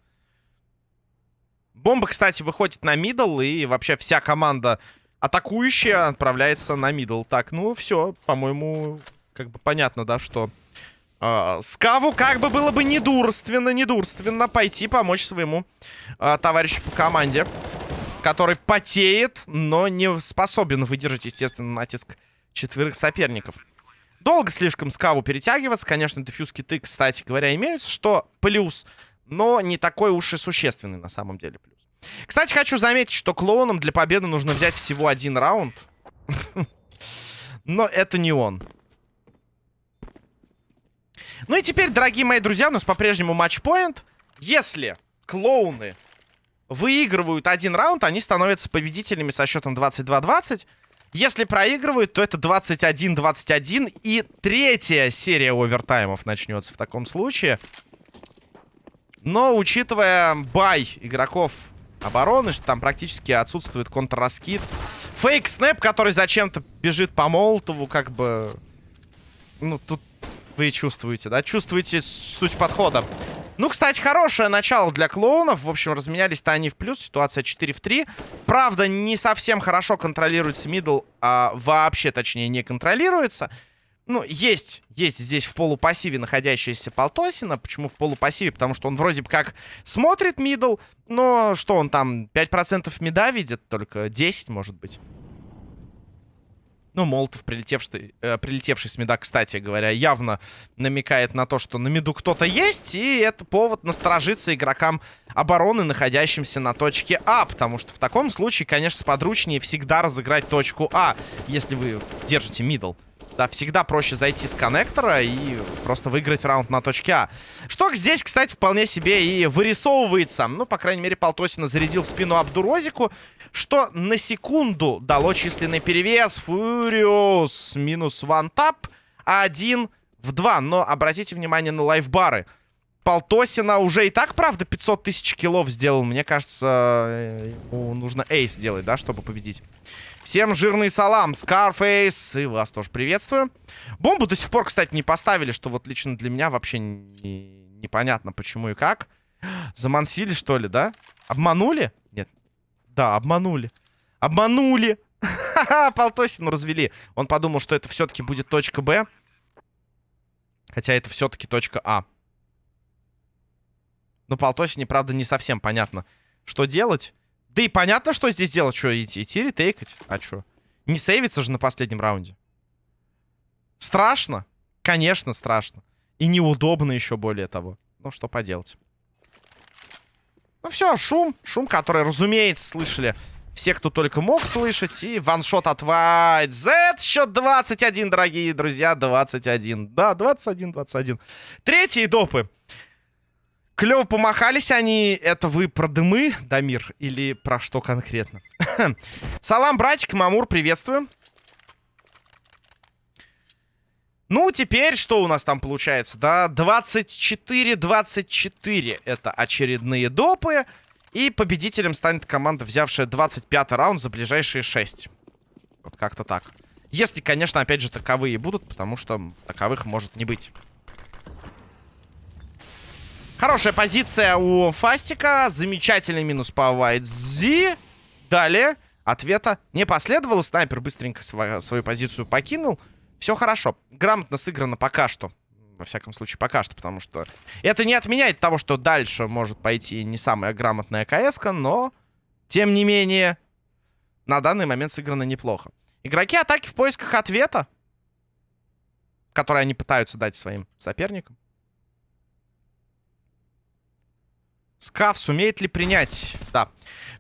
[SPEAKER 1] Бомба, кстати, выходит на middle, и вообще вся команда атакующая отправляется на middle. Так, ну все, по-моему, как бы понятно, да, что... Э, Скаву как бы было бы недурственно, недурственно пойти помочь своему э, товарищу по команде, который потеет, но не способен выдержать, естественно, натиск четверых соперников. Долго слишком скаву перетягиваться. Конечно, дефьюз киты, кстати говоря, имеются, что плюс. Но не такой уж и существенный на самом деле плюс. Кстати, хочу заметить, что клоунам для победы нужно взять всего один раунд. Но это не он. Ну и теперь, дорогие мои друзья, у нас по-прежнему матчпоинт. Если клоуны выигрывают один раунд, они становятся победителями со счетом 22-20. Если проигрывают, то это 21-21. И третья серия овертаймов начнется в таком случае. Но, учитывая бай игроков обороны, что там практически отсутствует контрраскид. Фейк-снэп, который зачем-то бежит по Молотову, как бы... Ну, тут вы чувствуете, да? Чувствуете суть подхода. Ну, кстати, хорошее начало для клоунов. В общем, разменялись-то они в плюс. Ситуация 4 в 3. Правда, не совсем хорошо контролируется middle, а вообще, точнее, не контролируется. Ну, есть, есть здесь в полупассиве находящаяся Полтосина. Почему в полупассиве? Потому что он вроде бы как смотрит middle, но что он там, 5% мида видит? Только 10, может быть. Ну, Молотов, прилетевший, э, прилетевший с мида, кстати говоря, явно намекает на то, что на миду кто-то есть. И это повод насторожиться игрокам обороны, находящимся на точке А. Потому что в таком случае, конечно, сподручнее всегда разыграть точку А, если вы держите мидл. Да, всегда проще зайти с коннектора и просто выиграть раунд на точке А. Что здесь, кстати, вполне себе и вырисовывается. Ну, по крайней мере, Полтосина зарядил в спину Абдурозику, что на секунду дало численный перевес. Фуриус минус вантап. Один в два. Но обратите внимание на лайфбары. Полтосина уже и так, правда, 500 тысяч киллов сделал. Мне кажется, ему нужно эйс делать, да, чтобы победить. Всем жирный салам, Скарфейс, и вас тоже приветствую. Бомбу до сих пор, кстати, не поставили, что вот лично для меня вообще не... непонятно, почему и как. Замансили, что ли, да? Обманули? Нет. Да, обманули. Обманули! Ха-ха, Полтосину развели. Он подумал, что это все-таки будет точка Б. Хотя это все-таки точка А. Но Полтосине, правда, не совсем понятно, что делать. Да и понятно, что здесь делать. Что, идти, идти ретейкать? А что? Не сейвиться же на последнем раунде. Страшно? Конечно, страшно. И неудобно еще более того. Ну, что поделать. Ну все, шум. Шум, который, разумеется, слышали все, кто только мог слышать. И ваншот от White Z. Счет 21, дорогие друзья. 21. Да, 21-21. Третьи допы. Клево помахались они. Это вы про дымы, Дамир? Или про что конкретно? Салам, братик, Мамур, приветствую. Ну, теперь что у нас там получается? Да, 24-24. Это очередные допы. И победителем станет команда, взявшая 25 раунд за ближайшие 6. Вот как-то так. Если, конечно, опять же, таковые будут, потому что таковых может не быть. Хорошая позиция у Фастика. Замечательный минус по Вайтзи. Далее ответа не последовало. Снайпер быстренько свою, свою позицию покинул. Все хорошо. Грамотно сыграно пока что. Во всяком случае, пока что, потому что это не отменяет того, что дальше может пойти не самая грамотная кс но, тем не менее, на данный момент сыграно неплохо. Игроки атаки в поисках ответа, который они пытаются дать своим соперникам. Скаф сумеет ли принять? Да.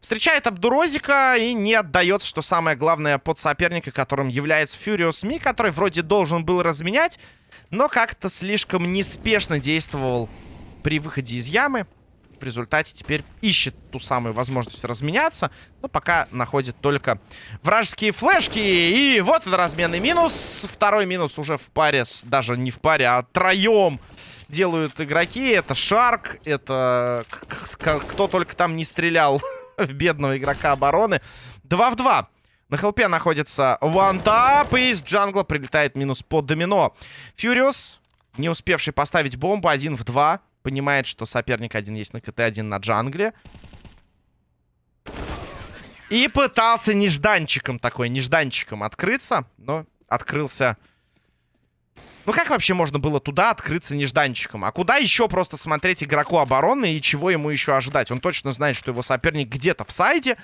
[SPEAKER 1] Встречает Абдурозика и не отдается, что самое главное, под соперника, которым является Фуриус Ми, который вроде должен был разменять, но как-то слишком неспешно действовал при выходе из ямы. В результате теперь ищет ту самую возможность разменяться, но пока находит только вражеские флешки. И вот этот разменный минус. Второй минус уже в паре, с, даже не в паре, а троем делают игроки. Это Шарк, это кто только там не стрелял в бедного игрока обороны. 2 в 2. На хелпе находится вантап, и из джангла прилетает минус под домино. Фьюриус, не успевший поставить бомбу, 1 в 2. Понимает, что соперник один есть на КТ, один на джангле. И пытался нежданчиком такой, нежданчиком открыться, но открылся ну как вообще можно было туда открыться нежданчиком? А куда еще просто смотреть игроку обороны и чего ему еще ожидать? Он точно знает, что его соперник где-то в сайде.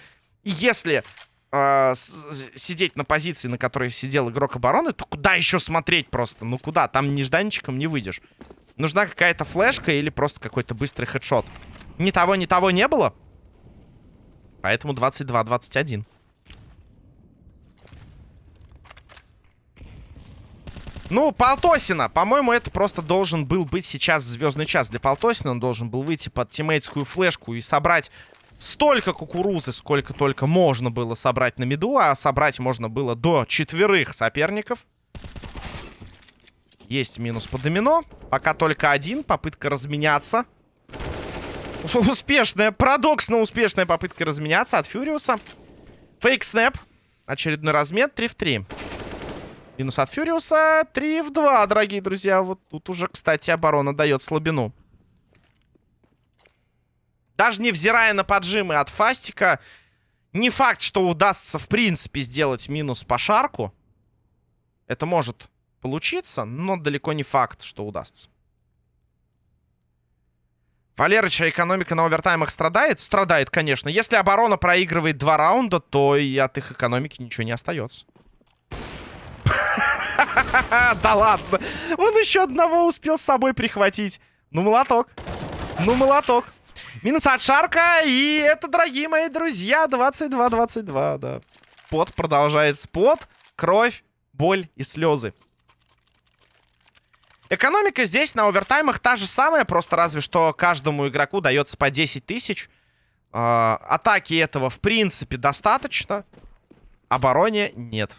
[SPEAKER 1] И если э, сидеть на позиции, на которой сидел игрок обороны, то куда еще смотреть просто? Ну куда? Там нежданчиком не выйдешь. Нужна какая-то флешка или просто какой-то быстрый хедшот. Ни того, ни того не было. Поэтому 22-21. Ну, Полтосина. По-моему, это просто должен был быть сейчас звездный час для Полтосина. Он должен был выйти под тиммейтскую флешку и собрать столько кукурузы, сколько только можно было собрать на меду. А собрать можно было до четверых соперников. Есть минус по домино. Пока только один. Попытка разменяться. Успешная, парадоксно успешная попытка разменяться от Фьюриуса. Фейк снэп. Очередной размен. 3 в 3. Минус от Фьюриуса. 3 в 2, дорогие друзья. Вот тут уже, кстати, оборона дает слабину. Даже невзирая на поджимы от Фастика, не факт, что удастся, в принципе, сделать минус по шарку. Это может получиться, но далеко не факт, что удастся. Валерыча экономика на овертаймах страдает? Страдает, конечно. Если оборона проигрывает два раунда, то и от их экономики ничего не остается. Да ладно. Он еще одного успел с собой прихватить. Ну, молоток. Ну, молоток. Минус от Шарка. И это, дорогие мои друзья, 22-22, да. Пот продолжается. Пот, кровь, боль и слезы. Экономика здесь на овертаймах та же самая, просто разве что каждому игроку дается по 10 тысяч. Э, атаки этого, в принципе, достаточно. Обороне нет.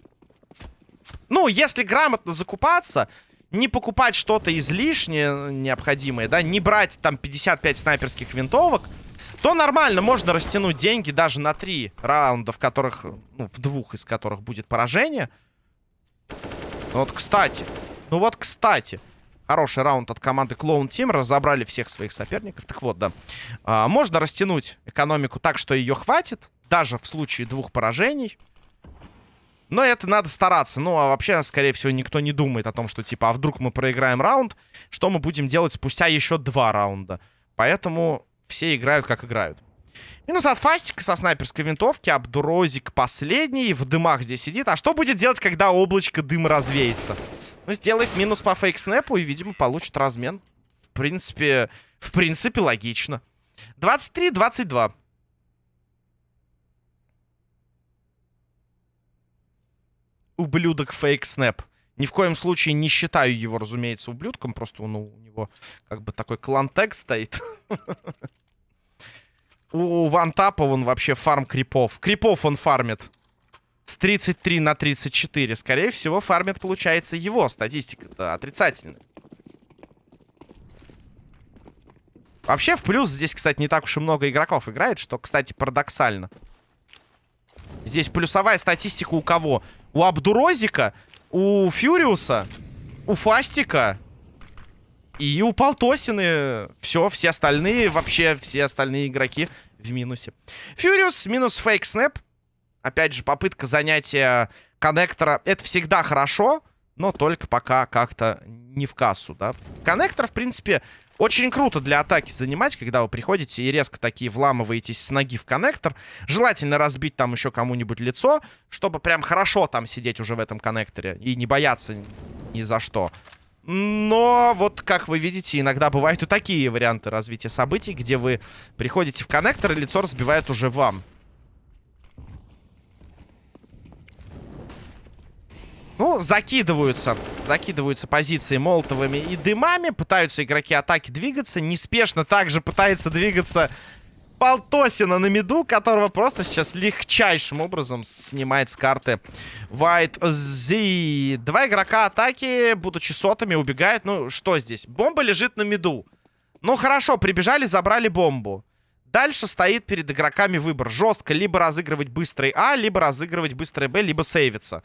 [SPEAKER 1] Ну, если грамотно закупаться, не покупать что-то излишнее необходимое, да, не брать там 55 снайперских винтовок, то нормально, можно растянуть деньги даже на три раунда, в которых, ну, в двух из которых будет поражение. Ну вот, кстати, ну вот, кстати, Хороший раунд от команды Clone Team. Разобрали всех своих соперников. Так вот, да. А, можно растянуть экономику так, что ее хватит. Даже в случае двух поражений. Но это надо стараться. Ну, а вообще, скорее всего, никто не думает о том, что, типа, а вдруг мы проиграем раунд, что мы будем делать спустя еще два раунда. Поэтому все играют, как играют. Минус от Фастика со снайперской винтовки. Абдурозик последний. В дымах здесь сидит. А что будет делать, когда облачко дыма развеется? Ну, сделает минус по фейк-снэпу и, видимо, получит размен. В принципе, в принципе, логично. 23-22. Ублюдок фейк-снэп. Ни в коем случае не считаю его, разумеется, ублюдком. Просто ну, у него как бы такой клан-тег стоит. У Вантапа он вообще фарм крипов. Крипов он фармит. С 33 на 34. Скорее всего, фармит, получается, его статистика-то отрицательная. Вообще, в плюс здесь, кстати, не так уж и много игроков играет, что, кстати, парадоксально. Здесь плюсовая статистика у кого? У Абдурозика, у Фьюриуса, у Фастика и у Полтосины. Все, все остальные, вообще все остальные игроки в минусе. Фьюриус минус фейк снэп. Опять же, попытка занятия коннектора. Это всегда хорошо, но только пока как-то не в кассу, да. Коннектор, в принципе, очень круто для атаки занимать, когда вы приходите и резко такие вламываетесь с ноги в коннектор. Желательно разбить там еще кому-нибудь лицо, чтобы прям хорошо там сидеть уже в этом коннекторе и не бояться ни за что. Но вот, как вы видите, иногда бывают и такие варианты развития событий, где вы приходите в коннектор, и лицо разбивает уже вам. Ну, закидываются. Закидываются позиции молотовыми и дымами. Пытаются игроки атаки двигаться. Неспешно также пытается двигаться Полтосина на миду, которого просто сейчас легчайшим образом снимает с карты White Z. Два игрока атаки, будучи сотами, убегают. Ну, что здесь? Бомба лежит на миду. Ну, хорошо, прибежали, забрали бомбу. Дальше стоит перед игроками выбор. Жестко либо разыгрывать быстрый А, либо разыгрывать быстрый Б, либо сейвиться.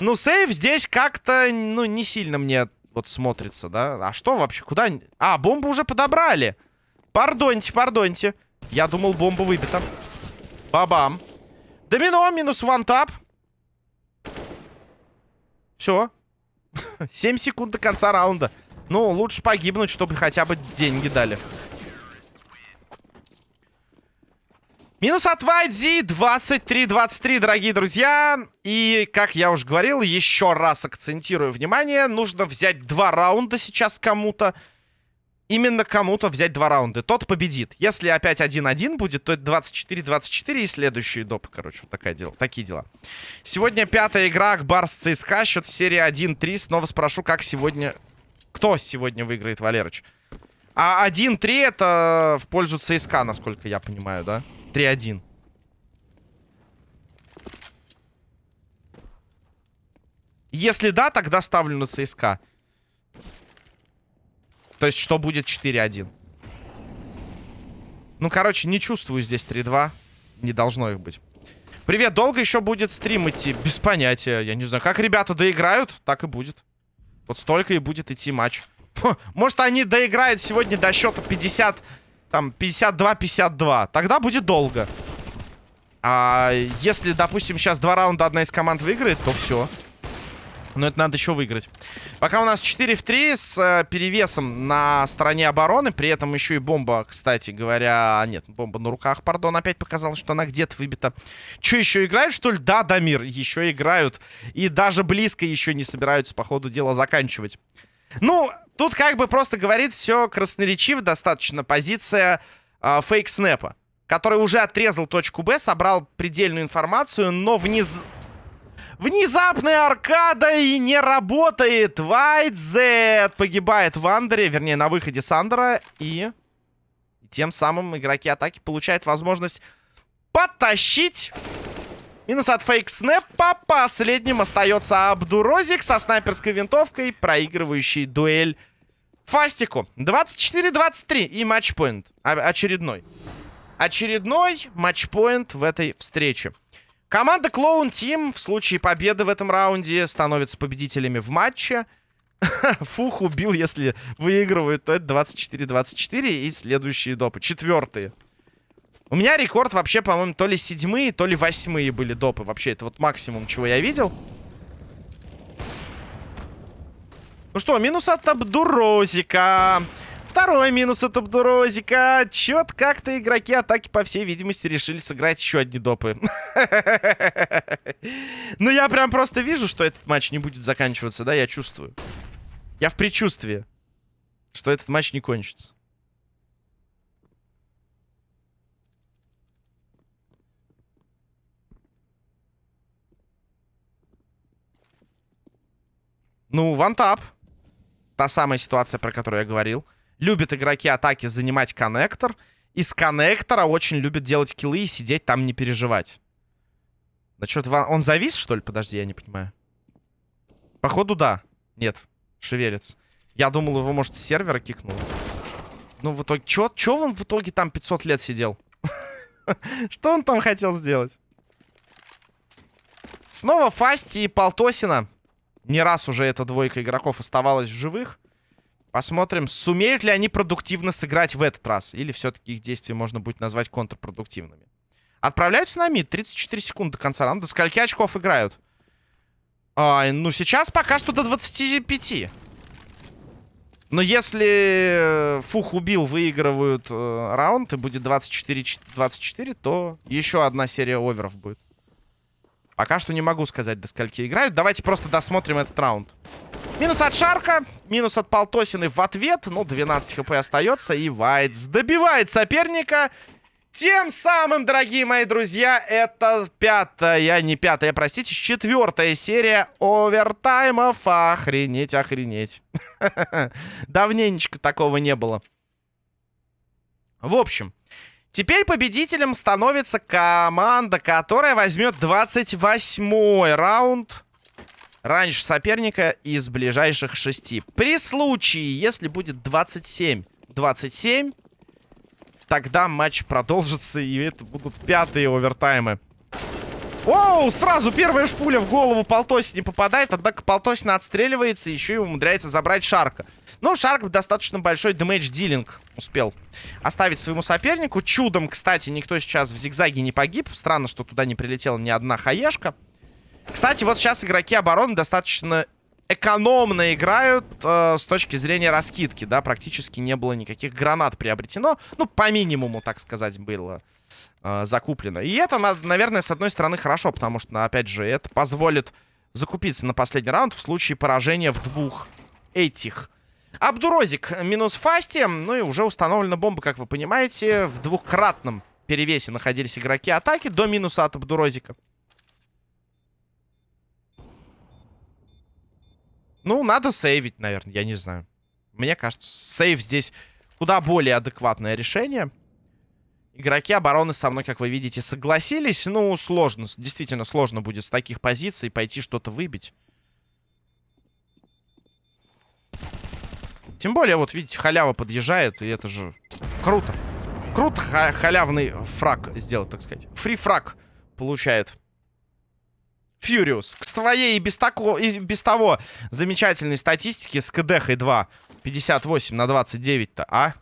[SPEAKER 1] Ну, сейв здесь как-то, ну, не сильно мне вот смотрится, да? А что вообще? Куда? А, бомбу уже подобрали. Пардоньте, пардоньте. Я думал, бомба выбита. Бабам. Домино, минус вантап. Все. 7 секунд до конца раунда. Ну, лучше погибнуть, чтобы хотя бы деньги дали. Минус от Вайдзи 23-23, дорогие друзья. И, как я уже говорил, еще раз акцентирую внимание. Нужно взять два раунда сейчас кому-то. именно кому-то взять два раунда. Тот победит. Если опять 1-1 будет, то это 24-24 и следующие допы. Короче, вот такая дела, такие дела. Сегодня пятая игра Акбарс ЦСКА. Счет в серии 1-3. Снова спрошу, как сегодня... Кто сегодня выиграет, Валерыч? А 1-3 это в пользу ЦСКА, насколько я понимаю, да? 3-1. Если да, тогда ставлю на ЦСКА. То есть, что будет 4-1. Ну, короче, не чувствую здесь 3-2. Не должно их быть. Привет, долго еще будет стрим идти? Без понятия. Я не знаю, как ребята доиграют, так и будет. Вот столько и будет идти матч. Может, они доиграют сегодня до счета 50... Там, 52-52. Тогда будет долго. А если, допустим, сейчас два раунда одна из команд выиграет, то все. Но это надо еще выиграть. Пока у нас 4 в 3 с э, перевесом на стороне обороны. При этом еще и бомба, кстати говоря... Нет, бомба на руках, пардон. Опять показалось, что она где-то выбита. Че, еще играют, что ли? Да, Дамир, еще играют. И даже близко еще не собираются по ходу дела заканчивать. Ну, тут как бы просто говорит все красноречиво достаточно. Позиция э, фейк-снэпа. Который уже отрезал точку Б, собрал предельную информацию, но вниз... Внезапная аркада и не работает. Z погибает в андере, вернее, на выходе Сандера. И тем самым игроки атаки получают возможность потащить. Минус от фейк снэпа. Последним остается Абдурозик со снайперской винтовкой, проигрывающий дуэль Фастику. 24-23 и матчпоинт. Очередной. Очередной матчпоинт в этой встрече. Команда Клоун Тим в случае победы в этом раунде становится победителями в матче. Фух убил, если выигрывают, то это 24-24 и следующие допы. Четвертые. У меня рекорд вообще, по-моему, то ли седьмые, то ли восьмые были допы. Вообще, это вот максимум, чего я видел. Ну что, минус от Абдурозика. Второй минус от Абдурозика. Чет как-то игроки атаки, по всей видимости, решили сыграть еще одни допы. Ну, я прям просто вижу, что этот матч не будет заканчиваться, да, я чувствую. Я в предчувствии, что этот матч не кончится. Ну, вантап. Та самая ситуация, про которую я говорил. Любят игроки атаки занимать коннектор. Из коннектора очень любят делать киллы и сидеть там не переживать. Да что-то он завис, что ли? Подожди, я не понимаю. Походу, да. Нет, шевелится. Я думал, его, может, с сервера кикнул. Ну, в итоге... Чё, чё он в итоге там 500 лет сидел? Что он там хотел сделать? Снова Фасти и Полтосина. Не раз уже эта двойка игроков оставалась в живых. Посмотрим, сумеют ли они продуктивно сыграть в этот раз. Или все-таки их действия можно будет назвать контрпродуктивными. Отправляются на мид. 34 секунды до конца раунда. Скольки очков играют? А, ну, сейчас пока что до 25. Но если Фух убил, выигрывают э, раунд, и будет 24-24, то еще одна серия оверов будет. Пока что не могу сказать, до скольки играют. Давайте просто досмотрим этот раунд. Минус от Шарка, минус от Полтосины в ответ. Ну, 12 хп остается. И Вайтс добивает соперника. Тем самым, дорогие мои друзья, это пятая, не пятая, простите, четвертая серия овертаймов. Охренеть, охренеть. Давненечко такого не было. В общем, Теперь победителем становится команда, которая возьмет 28-й раунд раньше соперника из ближайших шести. При случае, если будет 27-27, тогда матч продолжится, и это будут пятые овертаймы. Оу, сразу первая шпуля в голову Полтоси не попадает, однако Полтосина отстреливается, еще и умудряется забрать Шарка. Но Шарк достаточно большой дэмэдж-дилинг успел оставить своему сопернику. Чудом, кстати, никто сейчас в зигзаге не погиб. Странно, что туда не прилетела ни одна хаешка. Кстати, вот сейчас игроки обороны достаточно экономно играют э, с точки зрения раскидки, да, практически не было никаких гранат приобретено, ну, по минимуму, так сказать, было э, закуплено. И это, наверное, с одной стороны хорошо, потому что, опять же, это позволит закупиться на последний раунд в случае поражения в двух этих Абдурозик минус Фасти. Ну и уже установлена бомба, как вы понимаете. В двухкратном перевесе находились игроки атаки до минуса от Абдурозика. Ну, надо сейвить, наверное, я не знаю. Мне кажется, сейв здесь куда более адекватное решение. Игроки обороны со мной, как вы видите, согласились. Ну, сложно, действительно сложно будет с таких позиций пойти что-то выбить. Тем более, вот видите, халява подъезжает, и это же круто. Круто ха халявный фраг сделать, так сказать. Фри-фраг получает. Фьюриус. К своей и без, тако, и без того замечательной статистики с КДХ 2. 58 на 29-то, а?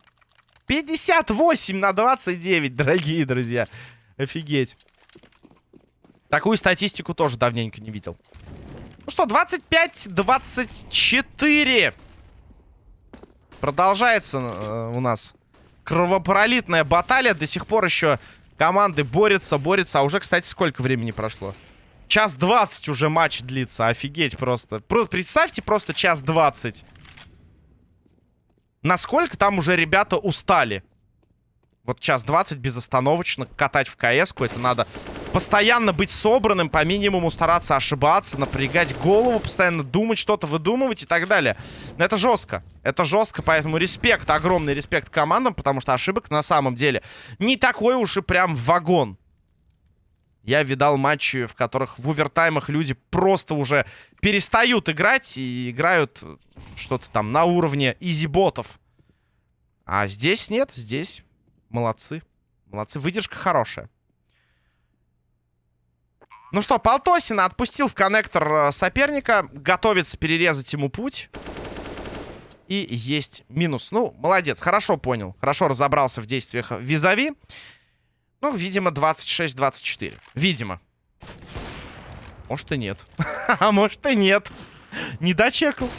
[SPEAKER 1] 58 на 29, дорогие друзья. Офигеть. Такую статистику тоже давненько не видел. Ну что, 25-24. Продолжается э, у нас кровопролитная баталия. До сих пор еще команды борются, борются. А уже, кстати, сколько времени прошло? Час двадцать уже матч длится. Офигеть просто. Про представьте просто час двадцать. Насколько там уже ребята устали. Вот час двадцать безостановочно катать в кс Это надо постоянно быть собранным, по минимуму стараться ошибаться, напрягать голову, постоянно думать, что-то выдумывать и так далее. Но это жестко. Это жестко, поэтому респект, огромный респект командам, потому что ошибок на самом деле не такой уж и прям вагон. Я видал матчи, в которых в овертаймах люди просто уже перестают играть и играют что-то там на уровне изи-ботов. А здесь нет, здесь молодцы. Молодцы, выдержка хорошая. Ну что, Полтосина отпустил в коннектор э, соперника. Готовится перерезать ему путь. И есть минус. Ну, молодец, хорошо понял. Хорошо разобрался в действиях визави. Ну, видимо, 26-24. Видимо. Может и нет. А может и нет. Не дочекал.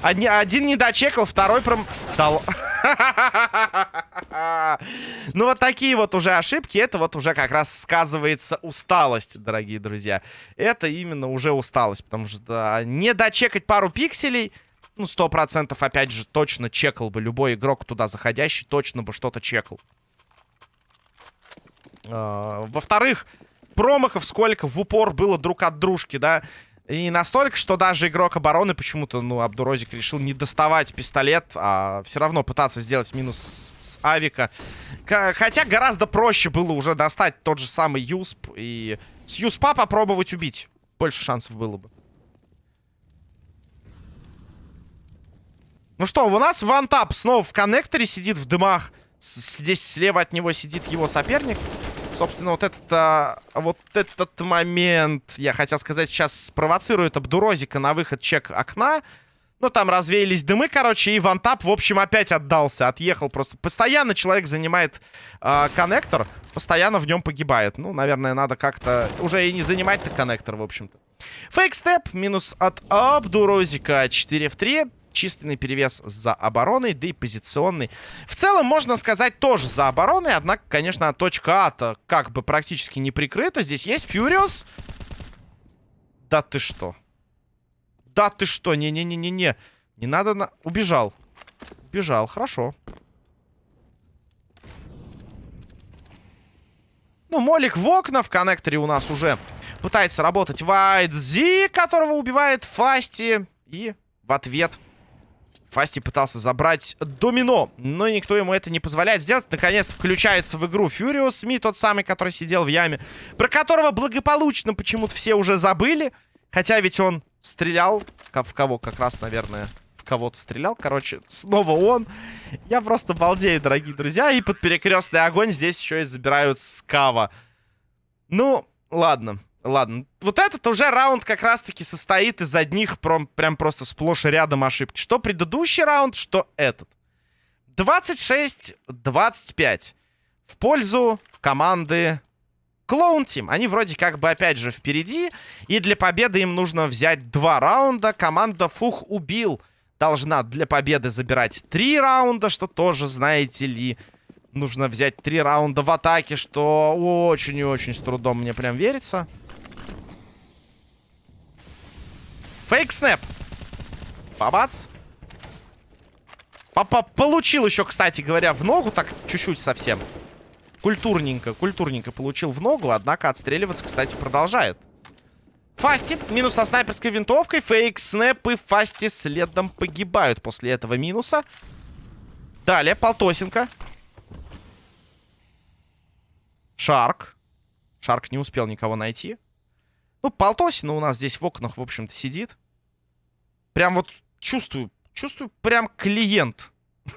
[SPEAKER 1] Один, не дочекал, второй прям... Дал. Ну, вот такие вот уже ошибки. Это вот уже как раз сказывается усталость, дорогие друзья. Это именно уже усталость. Потому что не дочекать пару пикселей... Ну, сто процентов, опять же, точно чекал бы любой игрок туда заходящий. Точно бы что-то чекал. А, во-вторых, промахов сколько в упор было друг от дружки, да? И настолько, что даже игрок обороны почему-то, ну, Абдурозик решил не доставать пистолет, а все равно пытаться сделать минус с, авика. Хотя гораздо проще было уже достать тот же самый Юсп и с Юспа попробовать убить. Больше шансов было бы. Ну что, у нас вантап снова в коннекторе сидит в дымах. С здесь слева от него сидит его соперник. Собственно, вот этот, а, вот этот момент, я хотел сказать, сейчас спровоцирует Абдурозика на выход чек окна. Ну, там развеялись дымы, короче, и вантап, в общем, опять отдался, отъехал просто. Постоянно человек занимает э, коннектор, постоянно в нем погибает. Ну, наверное, надо как-то уже и не занимать-то коннектор, в общем-то. Фейк-степ, минус от Абдурозика, 4 в 3 численный перевес за обороной, да и позиционный. В целом, можно сказать, тоже за обороной. Однако, конечно, точка А-то как бы практически не прикрыта. Здесь есть Фьюриус. Да ты что? Да ты что? Не-не-не-не-не. Не надо на... Убежал. Убежал, хорошо. Ну, Молик в окна. В коннекторе у нас уже пытается работать Вайт Зи, которого убивает Фасти. И в ответ Фасти пытался забрать домино, но никто ему это не позволяет сделать. Наконец включается в игру Фьюриус Ми, тот самый, который сидел в яме, про которого благополучно почему-то все уже забыли. Хотя ведь он стрелял, в кого как раз, наверное, в кого-то стрелял. Короче, снова он. Я просто балдею, дорогие друзья. И под перекрестный огонь здесь еще и забирают скава. Ну, ладно. Ладно, вот этот уже раунд как раз-таки состоит из одних прям, прям просто сплошь и рядом ошибки. Что предыдущий раунд, что этот. 26-25 в пользу команды Клоун Тим. Они вроде как бы опять же впереди. И для победы им нужно взять два раунда. Команда Фух убил. Должна для победы забирать три раунда, что тоже, знаете ли, нужно взять три раунда в атаке, что очень и очень с трудом мне прям верится. Фейк снэп. Бабац. Папа получил еще, кстати говоря, в ногу, так чуть-чуть совсем. Культурненько, культурненько получил в ногу, однако отстреливаться, кстати, продолжает. Фасти, минус со снайперской винтовкой, фейк, снэп и Фасти следом погибают после этого минуса. Далее, Полтосенко. Шарк. Шарк не успел никого найти. Ну, Полтосина у нас здесь в окнах, в общем-то, сидит. Прям вот чувствую, чувствую прям клиент.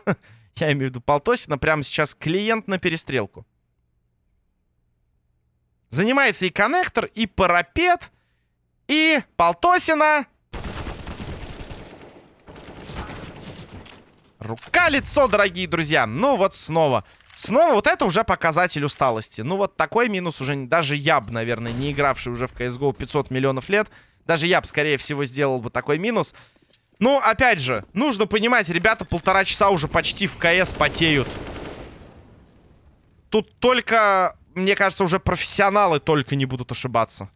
[SPEAKER 1] Я имею в виду Полтосина, прямо сейчас клиент на перестрелку. Занимается и коннектор, и парапет, и Полтосина. Рука-лицо, дорогие друзья. Ну вот снова. Снова вот это уже показатель усталости. Ну вот такой минус уже даже я бы, наверное, не игравший уже в CSGO 500 миллионов лет. Даже я бы, скорее всего, сделал бы такой минус. Ну, опять же, нужно понимать, ребята полтора часа уже почти в КС потеют. Тут только, мне кажется, уже профессионалы только не будут ошибаться.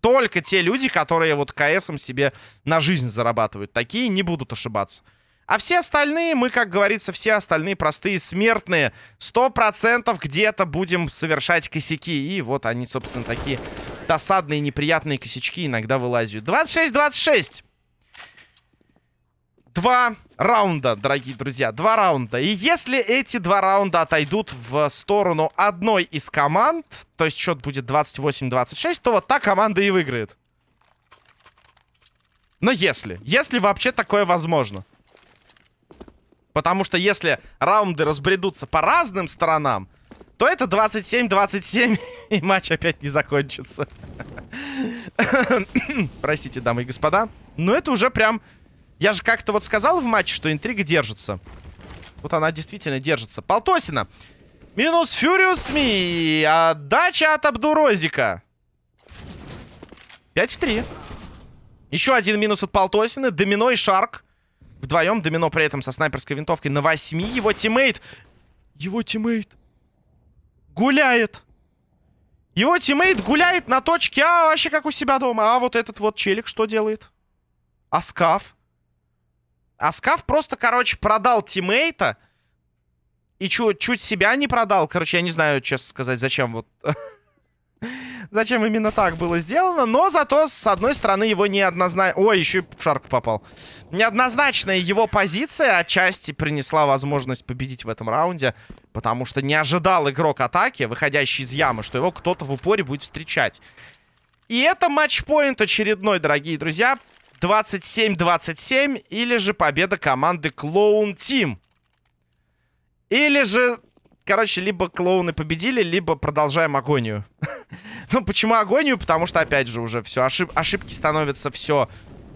[SPEAKER 1] Только те люди, которые вот КСом себе на жизнь зарабатывают. Такие не будут ошибаться. А все остальные, мы, как говорится, все остальные простые смертные. Сто процентов где-то будем совершать косяки. И вот они, собственно, такие досадные, неприятные косячки иногда вылазят. 26-26. Два раунда, дорогие друзья, два раунда. И если эти два раунда отойдут в сторону одной из команд, то есть счет будет 28-26, то вот та команда и выиграет. Но если, если вообще такое возможно. Потому что если раунды разбредутся по разным сторонам, то это 27-27, и матч опять не закончится. Простите, дамы и господа. Но это уже прям я же как-то вот сказал в матче, что интрига держится. Вот она действительно держится. Полтосина. Минус Фюриус Ми. Отдача от Абдурозика. 5 в 3. Еще один минус от Полтосины. Домино и Шарк. Вдвоем. Домино при этом со снайперской винтовкой на 8. Его тиммейт. Его тиммейт. Гуляет. Его тиммейт гуляет на точке А вообще как у себя дома. А вот этот вот челик что делает? А Скаф. А Скаф просто, короче, продал тиммейта. И чуть, чуть себя не продал. Короче, я не знаю, честно сказать, зачем вот... зачем именно так было сделано. Но зато, с одной стороны, его неоднозначно... Ой, еще и в попал. Неоднозначная его позиция отчасти принесла возможность победить в этом раунде. Потому что не ожидал игрок атаки, выходящий из ямы, что его кто-то в упоре будет встречать. И это матчпоинт очередной, дорогие друзья. 27-27 или же победа команды Клоун Тим. Или же, короче, либо клоуны победили, либо продолжаем агонию. ну, почему агонию? Потому что, опять же, уже все, ошиб ошибки становятся все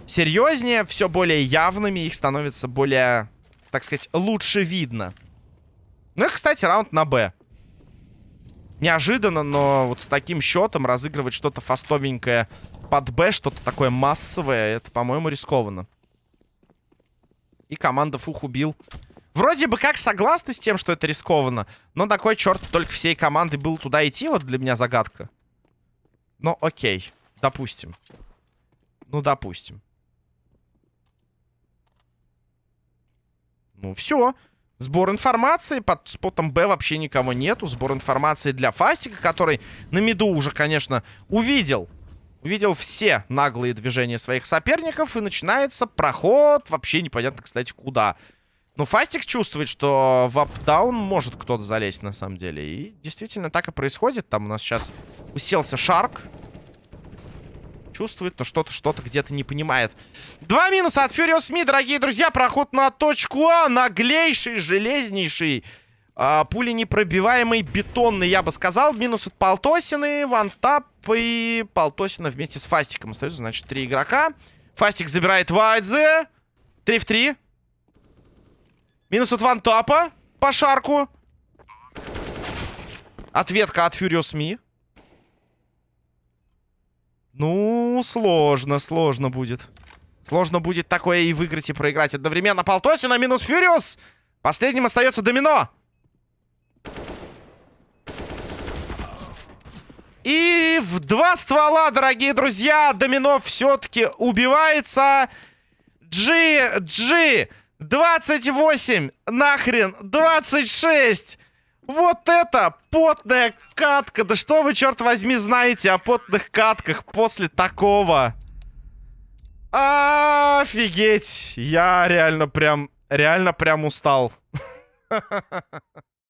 [SPEAKER 1] серьезнее, все более явными, их становится более, так сказать, лучше видно. Ну и, кстати, раунд на Б. Неожиданно, но вот с таким счетом разыгрывать что-то фастовенькое под Б что-то такое массовое, это, по-моему, рискованно. И команда Фух убил. Вроде бы как согласны с тем, что это рискованно. Но такой черт только всей команды был туда идти. Вот для меня загадка. Но окей. Допустим. Ну, допустим. Ну, все. Сбор информации. Под спотом Б вообще никого нету. Сбор информации для Фастика, который на миду уже, конечно, увидел увидел все наглые движения своих соперников, и начинается проход, вообще непонятно, кстати, куда. Но Фастик чувствует, что в апдаун может кто-то залезть, на самом деле. И действительно так и происходит. Там у нас сейчас уселся Шарк. Чувствует, но что-то что-то где-то не понимает. Два минуса от Furious Me, дорогие друзья. Проход на точку А. Наглейший, железнейший а, пули непробиваемый, бетонный, я бы сказал. Минус от Полтосины, вантап и Полтосина вместе с Фастиком. Остается, значит, три игрока. Фастик забирает Вайдзе. Три в три. Минус от вантапа по шарку. Ответка от Furious Me. Ну, сложно, сложно будет. Сложно будет такое и выиграть, и проиграть одновременно. Полтосина минус Фьюриус. Последним остается Домино. И в два ствола, дорогие друзья, Домино все-таки убивается. Джи, Джи, 28, нахрен, 26. Вот это потная катка. Да что вы, черт возьми, знаете о потных катках после такого? Офигеть. Я реально прям, реально прям устал.